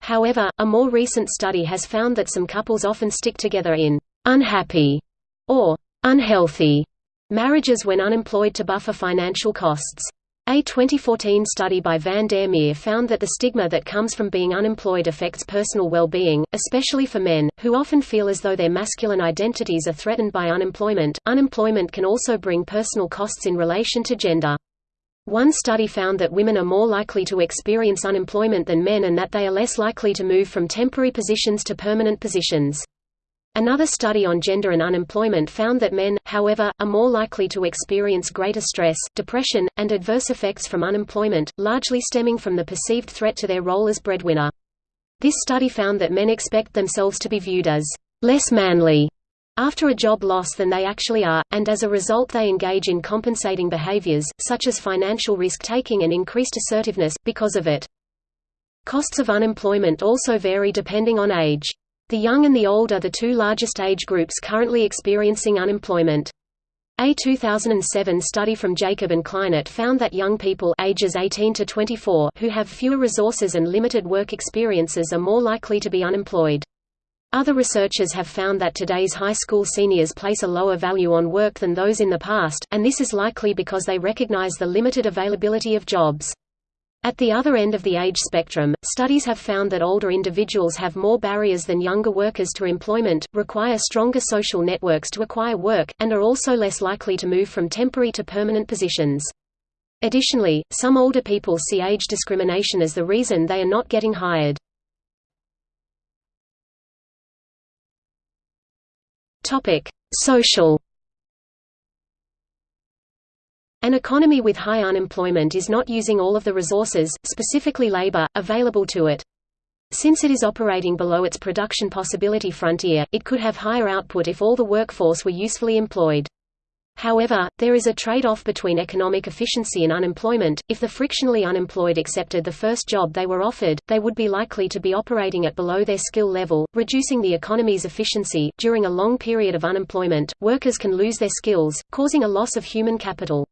However, a more recent study has found that some couples often stick together in unhappy or unhealthy marriages when unemployed to buffer financial costs. A 2014 study by Van der Meer found that the stigma that comes from being unemployed affects personal well-being, especially for men, who often feel as though their masculine identities are threatened by unemployment. Unemployment can also bring personal costs in relation to gender. One study found that women are more likely to experience unemployment than men and that they are less likely to move from temporary positions to permanent positions. Another study on gender and unemployment found that men, however, are more likely to experience greater stress, depression, and adverse effects from unemployment, largely stemming from the perceived threat to their role as breadwinner. This study found that men expect themselves to be viewed as less manly after a job loss than they actually are, and as a result they engage in compensating behaviors, such as financial risk-taking and increased assertiveness, because of it. Costs of unemployment also vary depending on age. The young and the old are the two largest age groups currently experiencing unemployment. A 2007 study from Jacob and Kleinert found that young people ages 18 to 24 who have fewer resources and limited work experiences are more likely to be unemployed. Other researchers have found that today's high school seniors place a lower value on work than those in the past, and this is likely because they recognize the limited availability of jobs. At the other end of the age spectrum, studies have found that older individuals have more barriers than younger workers to employment, require stronger social networks to acquire work, and are also less likely to move from temporary to permanent positions. Additionally, some older people see age discrimination as the reason they are not getting hired. Social an economy with high unemployment is not using all of the resources, specifically labor, available to it. Since it is operating below its production possibility frontier, it could have higher output if all the workforce were usefully employed. However, there is a trade-off between economic efficiency and unemployment. If the frictionally unemployed accepted the first job they were offered, they would be likely to be operating at below their skill level, reducing the economy's efficiency. During a long period of unemployment, workers can lose their skills, causing a loss of human capital.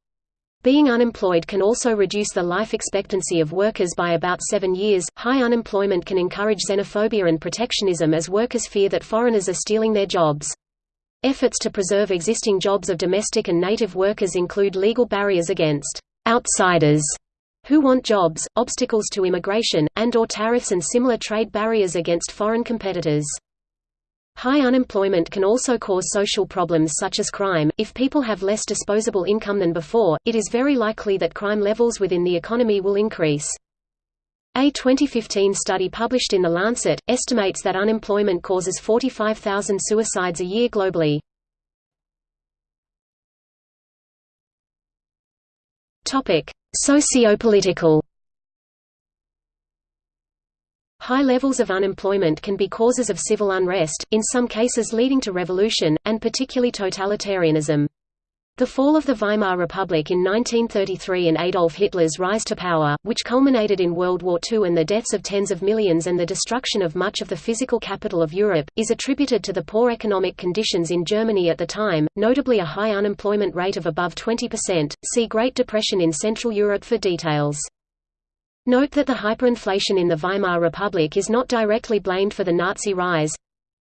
Being unemployed can also reduce the life expectancy of workers by about seven years. High unemployment can encourage xenophobia and protectionism as workers fear that foreigners are stealing their jobs. Efforts to preserve existing jobs of domestic and native workers include legal barriers against outsiders who want jobs, obstacles to immigration, and or tariffs and similar trade barriers against foreign competitors. High unemployment can also cause social problems such as crime. If people have less disposable income than before, it is very likely that crime levels within the economy will increase. A 2015 study published in The Lancet, estimates that unemployment causes 45,000 suicides a year globally. Socio-political High levels of unemployment can be causes of civil unrest, in some cases leading to revolution, and particularly totalitarianism. The fall of the Weimar Republic in 1933 and Adolf Hitler's rise to power, which culminated in World War II and the deaths of tens of millions and the destruction of much of the physical capital of Europe, is attributed to the poor economic conditions in Germany at the time, notably a high unemployment rate of above 20%. See Great Depression in Central Europe for details. Note that the hyperinflation in the Weimar Republic is not directly blamed for the Nazi rise.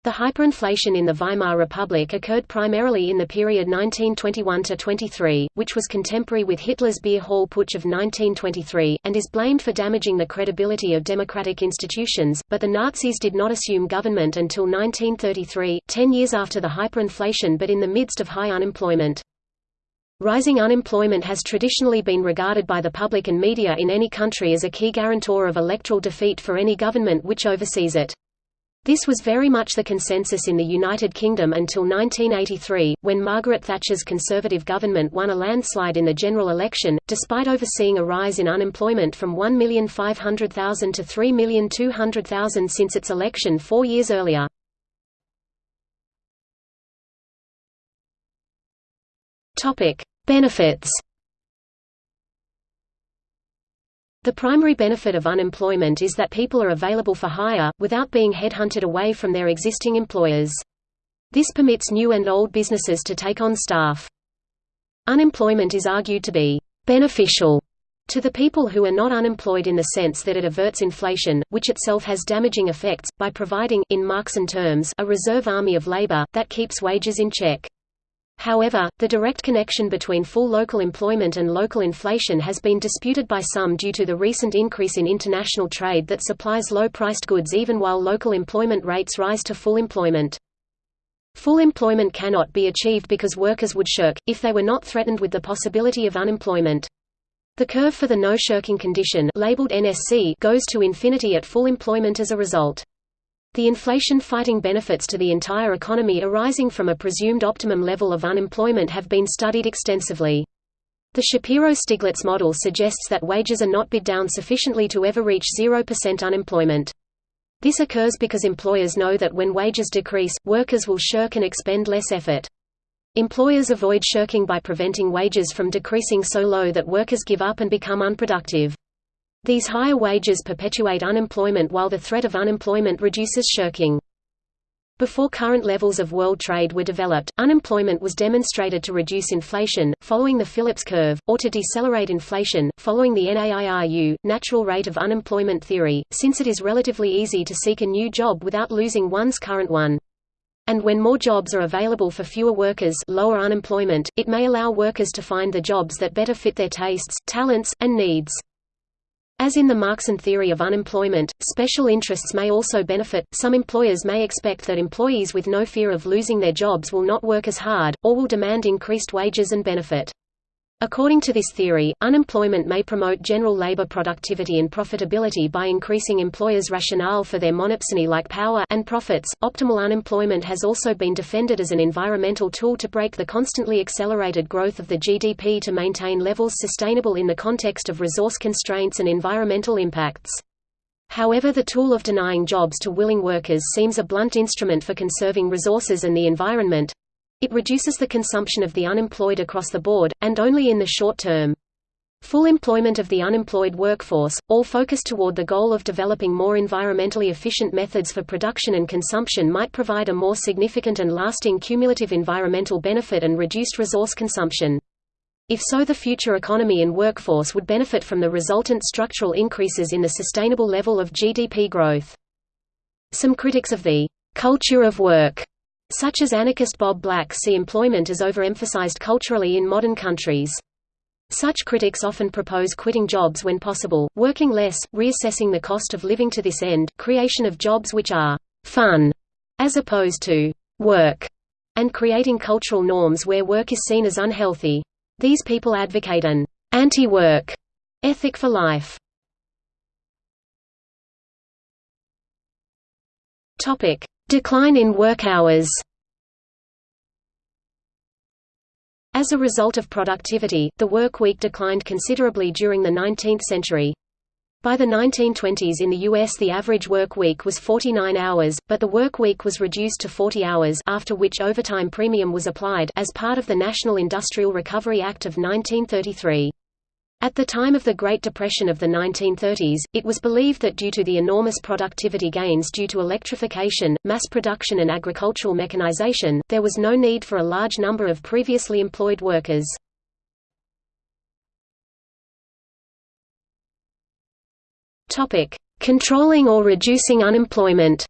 The hyperinflation in the Weimar Republic occurred primarily in the period 1921–23, which was contemporary with Hitler's beer hall putsch of 1923, and is blamed for damaging the credibility of democratic institutions, but the Nazis did not assume government until 1933, ten years after the hyperinflation but in the midst of high unemployment. Rising unemployment has traditionally been regarded by the public and media in any country as a key guarantor of electoral defeat for any government which oversees it. This was very much the consensus in the United Kingdom until 1983, when Margaret Thatcher's Conservative government won a landslide in the general election, despite overseeing a rise in unemployment from 1,500,000 to 3,200,000 since its election four years earlier. Benefits The primary benefit of unemployment is that people are available for hire, without being headhunted away from their existing employers. This permits new and old businesses to take on staff. Unemployment is argued to be beneficial to the people who are not unemployed in the sense that it averts inflation, which itself has damaging effects, by providing in Marxian terms, a reserve army of labor, that keeps wages in check. However, the direct connection between full local employment and local inflation has been disputed by some due to the recent increase in international trade that supplies low-priced goods even while local employment rates rise to full employment. Full employment cannot be achieved because workers would shirk, if they were not threatened with the possibility of unemployment. The curve for the no-shirking condition labeled NSC goes to infinity at full employment as a result. The inflation-fighting benefits to the entire economy arising from a presumed optimum level of unemployment have been studied extensively. The Shapiro-Stiglitz model suggests that wages are not bid down sufficiently to ever reach 0% unemployment. This occurs because employers know that when wages decrease, workers will shirk and expend less effort. Employers avoid shirking by preventing wages from decreasing so low that workers give up and become unproductive. These higher wages perpetuate unemployment while the threat of unemployment reduces shirking. Before current levels of world trade were developed, unemployment was demonstrated to reduce inflation, following the Phillips curve, or to decelerate inflation, following the NAIRU, natural rate of unemployment theory, since it is relatively easy to seek a new job without losing one's current one. And when more jobs are available for fewer workers lower unemployment, it may allow workers to find the jobs that better fit their tastes, talents, and needs. As in the Marxian theory of unemployment, special interests may also benefit. Some employers may expect that employees with no fear of losing their jobs will not work as hard, or will demand increased wages and benefit. According to this theory, unemployment may promote general labor productivity and profitability by increasing employers' rationale for their monopsony-like power and profits. Optimal unemployment has also been defended as an environmental tool to break the constantly accelerated growth of the GDP to maintain levels sustainable in the context of resource constraints and environmental impacts. However the tool of denying jobs to willing workers seems a blunt instrument for conserving resources and the environment, it reduces the consumption of the unemployed across the board, and only in the short term. Full employment of the unemployed workforce, all focused toward the goal of developing more environmentally efficient methods for production and consumption might provide a more significant and lasting cumulative environmental benefit and reduced resource consumption. If so the future economy and workforce would benefit from the resultant structural increases in the sustainable level of GDP growth. Some critics of the culture of work such as anarchist Bob Black see employment as overemphasized culturally in modern countries. Such critics often propose quitting jobs when possible, working less, reassessing the cost of living to this end, creation of jobs which are fun, as opposed to work, and creating cultural norms where work is seen as unhealthy. These people advocate an anti-work ethic for life. Decline in work hours As a result of productivity, the work week declined considerably during the 19th century. By the 1920s in the U.S. the average work week was 49 hours, but the work week was reduced to 40 hours after which overtime premium was applied as part of the National Industrial Recovery Act of 1933. At the time of the Great Depression of the 1930s, it was believed that due to the enormous productivity gains due to electrification, mass production and agricultural mechanization, there was no need for a large number of previously employed workers. Controlling or reducing unemployment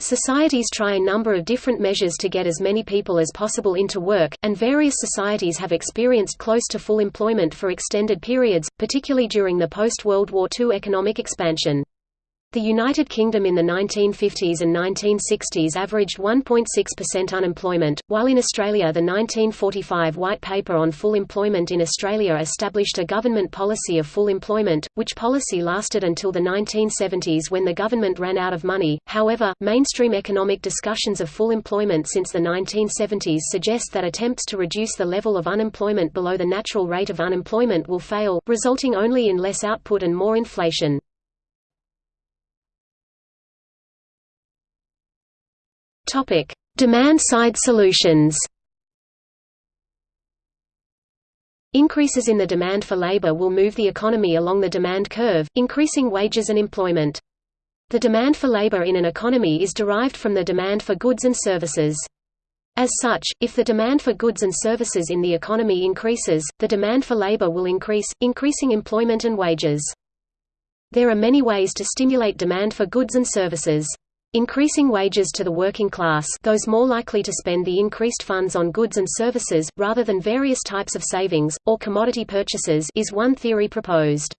Societies try a number of different measures to get as many people as possible into work, and various societies have experienced close to full employment for extended periods, particularly during the post-World War II economic expansion. The United Kingdom in the 1950s and 1960s averaged 1.6% unemployment, while in Australia the 1945 White Paper on Full Employment in Australia established a government policy of full employment, which policy lasted until the 1970s when the government ran out of money. However, mainstream economic discussions of full employment since the 1970s suggest that attempts to reduce the level of unemployment below the natural rate of unemployment will fail, resulting only in less output and more inflation. Topic: Demand-side solutions. Increases in the demand for labor will move the economy along the demand curve, increasing wages and employment. The demand for labor in an economy is derived from the demand for goods and services. As such, if the demand for goods and services in the economy increases, the demand for labor will increase, increasing employment and wages. There are many ways to stimulate demand for goods and services. Increasing wages to the working class those more likely to spend the increased funds on goods and services, rather than various types of savings, or commodity purchases is one theory proposed.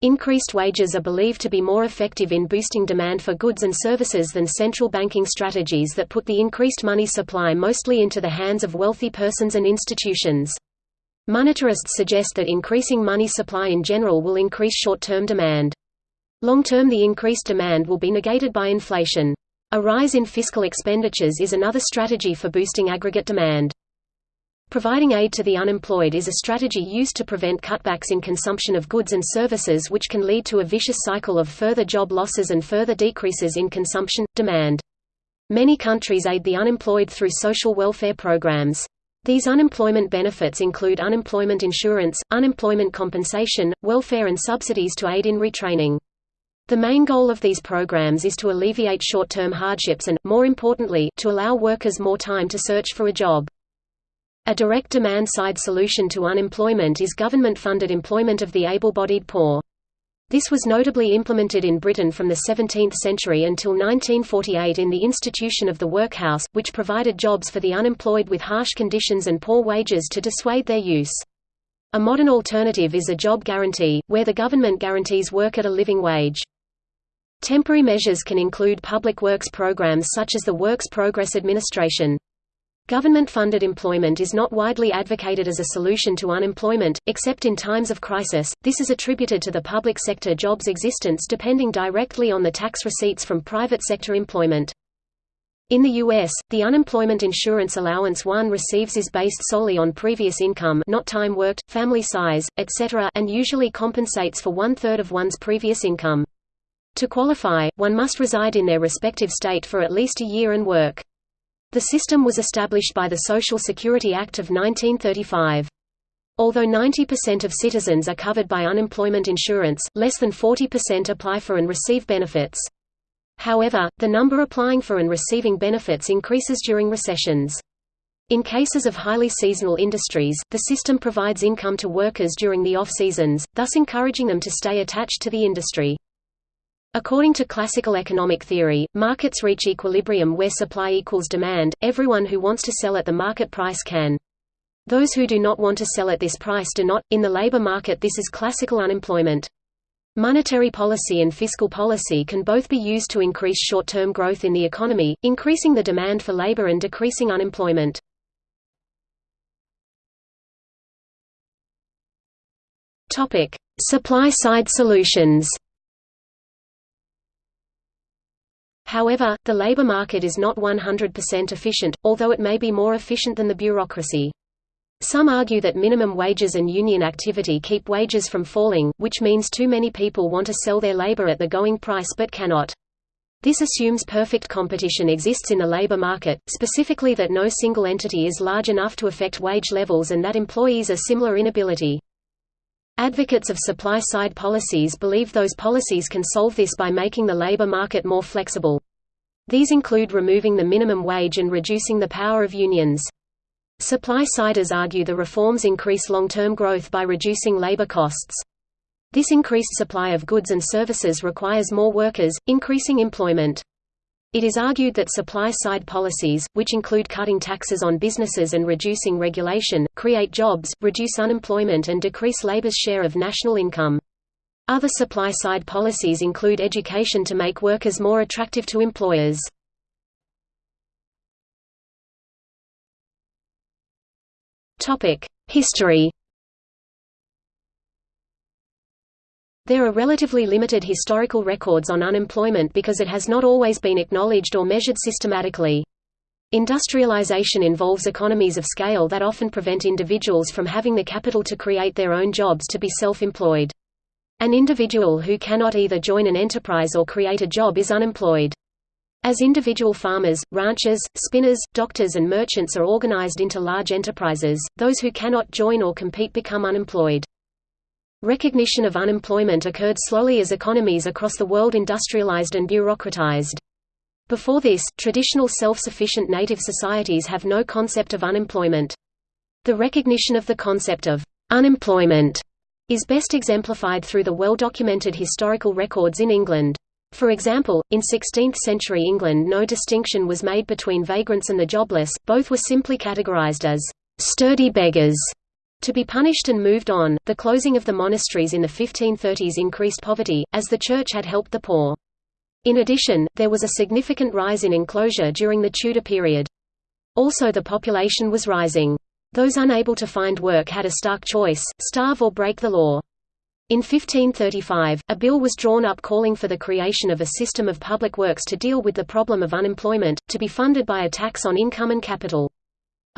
Increased wages are believed to be more effective in boosting demand for goods and services than central banking strategies that put the increased money supply mostly into the hands of wealthy persons and institutions. Monetarists suggest that increasing money supply in general will increase short-term demand. Long-term the increased demand will be negated by inflation. A rise in fiscal expenditures is another strategy for boosting aggregate demand. Providing aid to the unemployed is a strategy used to prevent cutbacks in consumption of goods and services which can lead to a vicious cycle of further job losses and further decreases in consumption, demand. Many countries aid the unemployed through social welfare programs. These unemployment benefits include unemployment insurance, unemployment compensation, welfare and subsidies to aid in retraining. The main goal of these programs is to alleviate short-term hardships and, more importantly, to allow workers more time to search for a job. A direct demand-side solution to unemployment is government-funded employment of the able-bodied poor. This was notably implemented in Britain from the 17th century until 1948 in the institution of the workhouse, which provided jobs for the unemployed with harsh conditions and poor wages to dissuade their use. A modern alternative is a job guarantee, where the government guarantees work at a living wage. Temporary measures can include public works programs such as the Works Progress Administration. Government-funded employment is not widely advocated as a solution to unemployment, except in times of crisis. This is attributed to the public sector job's existence depending directly on the tax receipts from private sector employment. In the U.S., the unemployment insurance allowance one receives is based solely on previous income not time worked, family size, etc. and usually compensates for one-third of one's previous income. To qualify, one must reside in their respective state for at least a year and work. The system was established by the Social Security Act of 1935. Although 90% of citizens are covered by unemployment insurance, less than 40% apply for and receive benefits. However, the number applying for and receiving benefits increases during recessions. In cases of highly seasonal industries, the system provides income to workers during the off-seasons, thus encouraging them to stay attached to the industry. According to classical economic theory, markets reach equilibrium where supply equals demand, everyone who wants to sell at the market price can. Those who do not want to sell at this price do not. In the labor market this is classical unemployment. Monetary policy and fiscal policy can both be used to increase short-term growth in the economy, increasing the demand for labor and decreasing unemployment. Supply-side solutions However, the labor market is not 100% efficient, although it may be more efficient than the bureaucracy. Some argue that minimum wages and union activity keep wages from falling, which means too many people want to sell their labor at the going price but cannot. This assumes perfect competition exists in the labor market, specifically that no single entity is large enough to affect wage levels and that employees are similar in ability. Advocates of supply-side policies believe those policies can solve this by making the labor market more flexible. These include removing the minimum wage and reducing the power of unions. Supply-siders argue the reforms increase long-term growth by reducing labor costs. This increased supply of goods and services requires more workers, increasing employment. It is argued that supply-side policies, which include cutting taxes on businesses and reducing regulation, create jobs, reduce unemployment and decrease labor's share of national income. Other supply-side policies include education to make workers more attractive to employers. History There are relatively limited historical records on unemployment because it has not always been acknowledged or measured systematically. Industrialization involves economies of scale that often prevent individuals from having the capital to create their own jobs to be self-employed. An individual who cannot either join an enterprise or create a job is unemployed. As individual farmers, ranchers, spinners, doctors and merchants are organized into large enterprises, those who cannot join or compete become unemployed. Recognition of unemployment occurred slowly as economies across the world industrialized and bureaucratized. Before this, traditional self-sufficient native societies have no concept of unemployment. The recognition of the concept of unemployment is best exemplified through the well-documented historical records in England. For example, in 16th-century England no distinction was made between vagrants and the jobless, both were simply categorized as sturdy beggars to be punished and moved on. The closing of the monasteries in the 1530s increased poverty, as the Church had helped the poor. In addition, there was a significant rise in enclosure during the Tudor period. Also the population was rising. Those unable to find work had a stark choice, starve or break the law. In 1535, a bill was drawn up calling for the creation of a system of public works to deal with the problem of unemployment, to be funded by a tax on income and capital.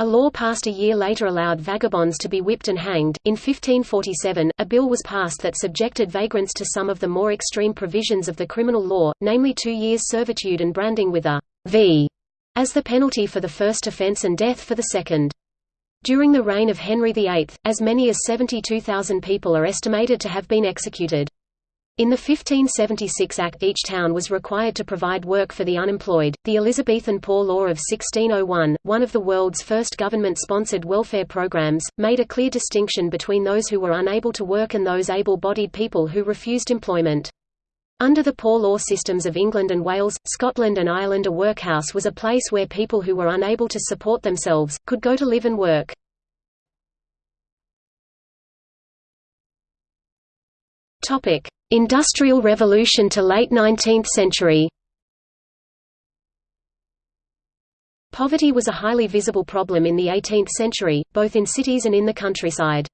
A law passed a year later allowed vagabonds to be whipped and hanged. In 1547, a bill was passed that subjected vagrants to some of the more extreme provisions of the criminal law, namely two years' servitude and branding with a V as the penalty for the first offence and death for the second. During the reign of Henry VIII, as many as 72,000 people are estimated to have been executed. In the 1576 Act each town was required to provide work for the unemployed. The Elizabethan Poor Law of 1601, one of the world's first government-sponsored welfare programs, made a clear distinction between those who were unable to work and those able-bodied people who refused employment. Under the poor law systems of England and Wales, Scotland and Ireland a workhouse was a place where people who were unable to support themselves, could go to live and work. Industrial Revolution to late 19th century Poverty was a highly visible problem in the 18th century, both in cities and in the countryside.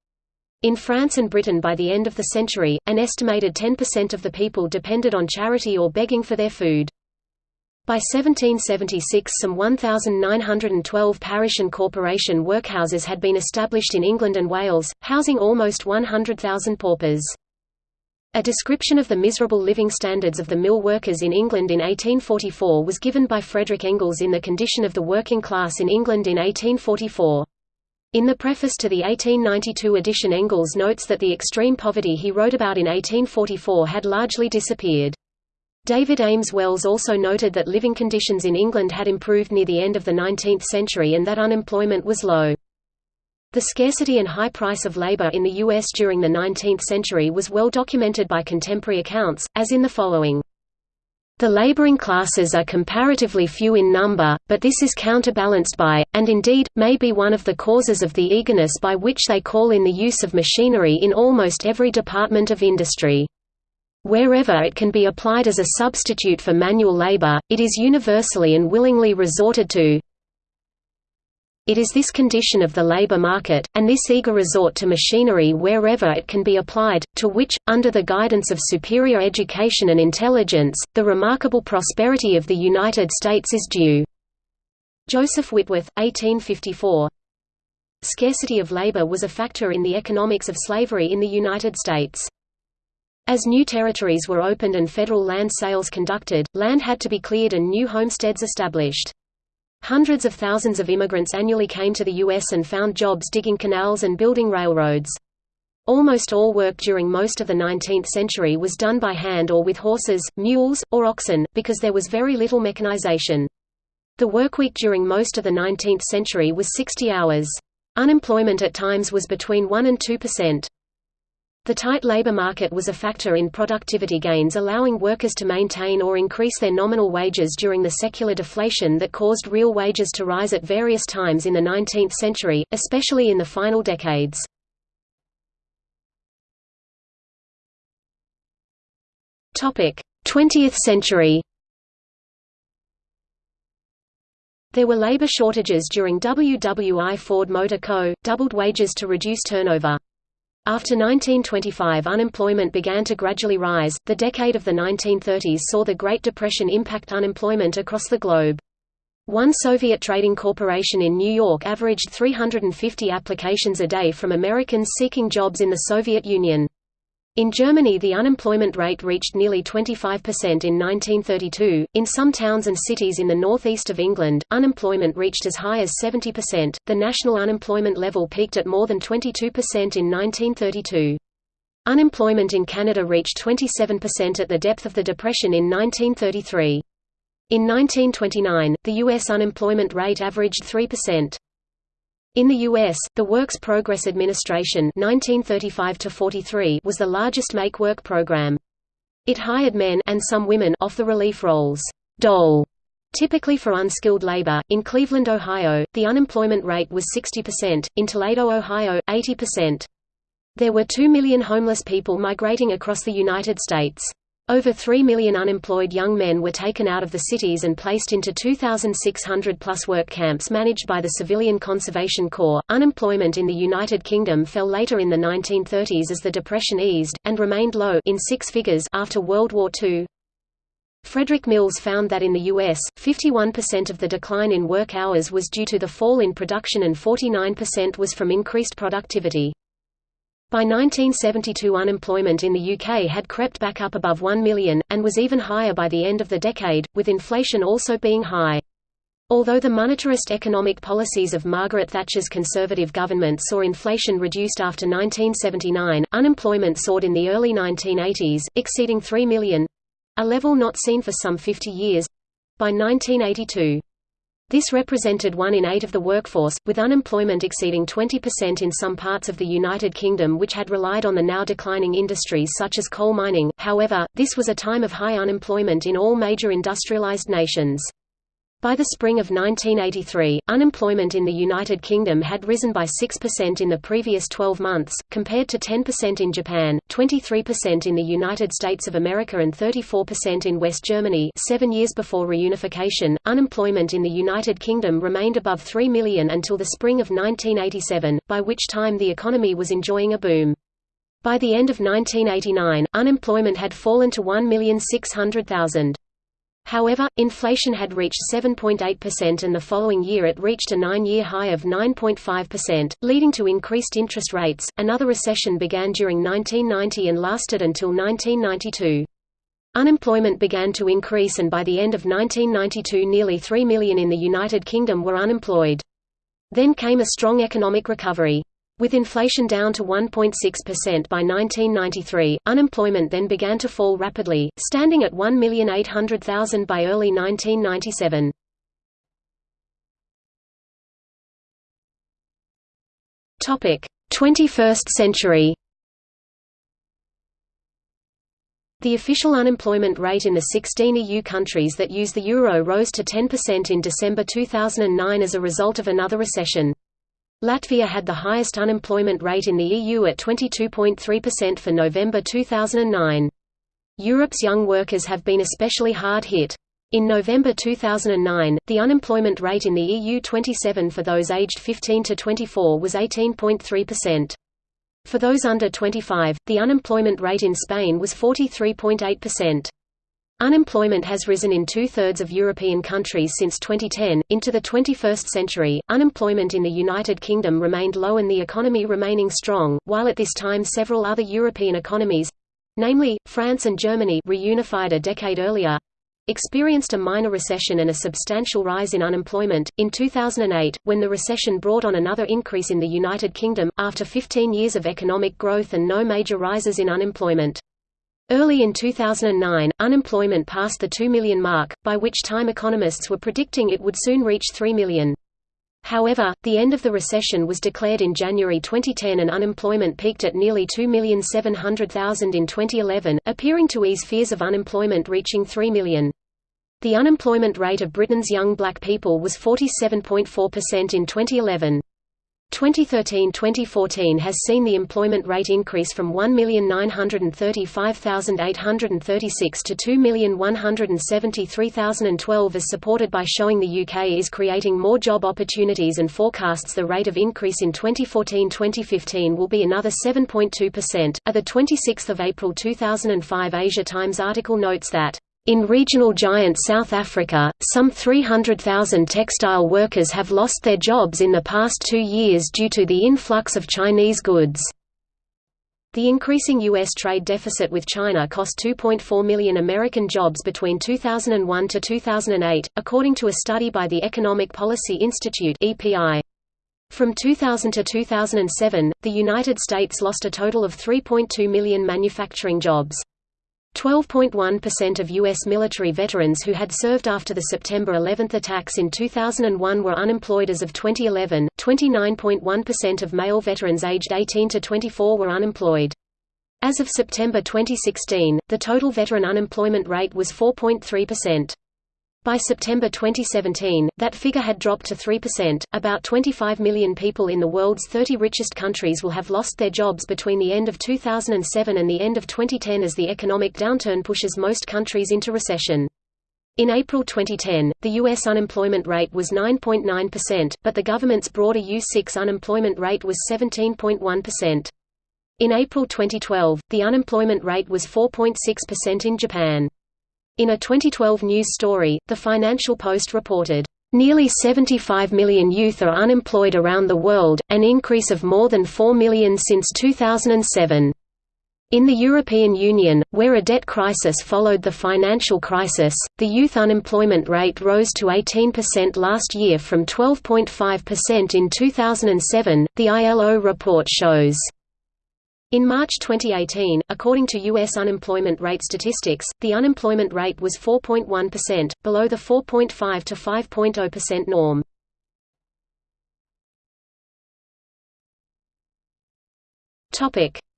In France and Britain by the end of the century, an estimated 10% of the people depended on charity or begging for their food. By 1776 some 1,912 parish and corporation workhouses had been established in England and Wales, housing almost 100,000 paupers. A description of the miserable living standards of the mill workers in England in 1844 was given by Frederick Engels in The Condition of the Working Class in England in 1844. In the preface to the 1892 edition Engels notes that the extreme poverty he wrote about in 1844 had largely disappeared. David Ames Wells also noted that living conditions in England had improved near the end of the 19th century and that unemployment was low. The scarcity and high price of labor in the U.S. during the 19th century was well documented by contemporary accounts, as in the following. The laboring classes are comparatively few in number, but this is counterbalanced by, and indeed, may be one of the causes of the eagerness by which they call in the use of machinery in almost every department of industry. Wherever it can be applied as a substitute for manual labor, it is universally and willingly resorted to. It is this condition of the labor market, and this eager resort to machinery wherever it can be applied, to which, under the guidance of superior education and intelligence, the remarkable prosperity of the United States is due. Joseph Whitworth, 1854 Scarcity of labor was a factor in the economics of slavery in the United States. As new territories were opened and federal land sales conducted, land had to be cleared and new homesteads established. Hundreds of thousands of immigrants annually came to the U.S. and found jobs digging canals and building railroads. Almost all work during most of the 19th century was done by hand or with horses, mules, or oxen, because there was very little mechanization. The workweek during most of the 19th century was 60 hours. Unemployment at times was between 1 and 2 percent. The tight labor market was a factor in productivity gains allowing workers to maintain or increase their nominal wages during the secular deflation that caused real wages to rise at various times in the 19th century, especially in the final decades. Topic: 20th century There were labor shortages during WWI Ford Motor Co., doubled wages to reduce turnover. After 1925 unemployment began to gradually rise. The decade of the 1930s saw the Great Depression impact unemployment across the globe. One Soviet trading corporation in New York averaged 350 applications a day from Americans seeking jobs in the Soviet Union. In Germany the unemployment rate reached nearly 25% in 1932. In some towns and cities in the northeast of England, unemployment reached as high as 70%. The national unemployment level peaked at more than 22% in 1932. Unemployment in Canada reached 27% at the depth of the Depression in 1933. In 1929, the U.S. unemployment rate averaged 3%. In the U.S., the Works Progress Administration 1935 was the largest make-work program. It hired men and some women off the relief rolls dole, typically for unskilled labor. In Cleveland, Ohio, the unemployment rate was 60%, in Toledo, Ohio, 80%. There were 2 million homeless people migrating across the United States. Over 3 million unemployed young men were taken out of the cities and placed into 2,600 plus work camps managed by the Civilian Conservation Corps. Unemployment in the United Kingdom fell later in the 1930s as the Depression eased, and remained low in six figures after World War II. Frederick Mills found that in the U.S., 51% of the decline in work hours was due to the fall in production and 49% was from increased productivity. By 1972 unemployment in the UK had crept back up above 1 million, and was even higher by the end of the decade, with inflation also being high. Although the monetarist economic policies of Margaret Thatcher's Conservative government saw inflation reduced after 1979, unemployment soared in the early 1980s, exceeding 3 million—a level not seen for some 50 years—by 1982. This represented one in eight of the workforce, with unemployment exceeding 20% in some parts of the United Kingdom which had relied on the now declining industries such as coal mining. However, this was a time of high unemployment in all major industrialised nations. By the spring of 1983, unemployment in the United Kingdom had risen by 6% in the previous 12 months, compared to 10% in Japan, 23% in the United States of America and 34% in West Germany seven years before reunification. Unemployment in the United Kingdom remained above 3 million until the spring of 1987, by which time the economy was enjoying a boom. By the end of 1989, unemployment had fallen to 1,600,000. However, inflation had reached 7.8% and the following year it reached a nine-year high of 9.5%, leading to increased interest rates. Another recession began during 1990 and lasted until 1992. Unemployment began to increase and by the end of 1992 nearly 3 million in the United Kingdom were unemployed. Then came a strong economic recovery. With inflation down to 1.6% by 1993, unemployment then began to fall rapidly, standing at 1,800,000 by early 1997. Topic: 21st century. The official unemployment rate in the 16 EU countries that use the euro rose to 10% in December 2009 as a result of another recession. Latvia had the highest unemployment rate in the EU at 22.3% for November 2009. Europe's young workers have been especially hard hit. In November 2009, the unemployment rate in the EU 27 for those aged 15 to 24 was 18.3%. For those under 25, the unemployment rate in Spain was 43.8%. Unemployment has risen in two-thirds of European countries since 2010. Into the 21st century, unemployment in the United Kingdom remained low and the economy remaining strong, while at this time several other European economies—namely, France and Germany reunified a decade earlier, experienced a minor recession and a substantial rise in unemployment. In 2008, when the recession brought on another increase in the United Kingdom, after 15 years of economic growth and no major rises in unemployment. Early in 2009, unemployment passed the 2 million mark, by which time economists were predicting it would soon reach 3 million. However, the end of the recession was declared in January 2010 and unemployment peaked at nearly 2,700,000 in 2011, appearing to ease fears of unemployment reaching 3 million. The unemployment rate of Britain's young black people was 47.4% in 2011. 2013–2014 has seen the employment rate increase from 1,935,836 to 2,173,012 as supported by showing the UK is creating more job opportunities and forecasts the rate of increase in 2014–2015 will be another 7.2%. A 26 April 2005 Asia Times article notes that in regional giant South Africa, some 300,000 textile workers have lost their jobs in the past two years due to the influx of Chinese goods. The increasing U.S. trade deficit with China cost 2.4 million American jobs between 2001 to 2008, according to a study by the Economic Policy Institute (EPI). From 2000 to 2007, the United States lost a total of 3.2 million manufacturing jobs. 12.1% of U.S. military veterans who had served after the September 11 attacks in 2001 were unemployed as of 2011, 29.1% of male veterans aged 18 to 24 were unemployed. As of September 2016, the total veteran unemployment rate was 4.3%. By September 2017, that figure had dropped to 3%. About 25 million people in the world's 30 richest countries will have lost their jobs between the end of 2007 and the end of 2010 as the economic downturn pushes most countries into recession. In April 2010, the U.S. unemployment rate was 9.9%, but the government's broader U6 unemployment rate was 17.1%. In April 2012, the unemployment rate was 4.6% in Japan. In a 2012 news story, The Financial Post reported, "...nearly 75 million youth are unemployed around the world, an increase of more than 4 million since 2007." In the European Union, where a debt crisis followed the financial crisis, the youth unemployment rate rose to 18% last year from 12.5% in 2007, the ILO report shows. In March 2018, according to U.S. unemployment rate statistics, the unemployment rate was 4.1%, below the 4.5 to 5.0% norm.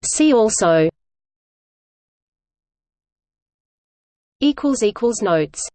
See also Notes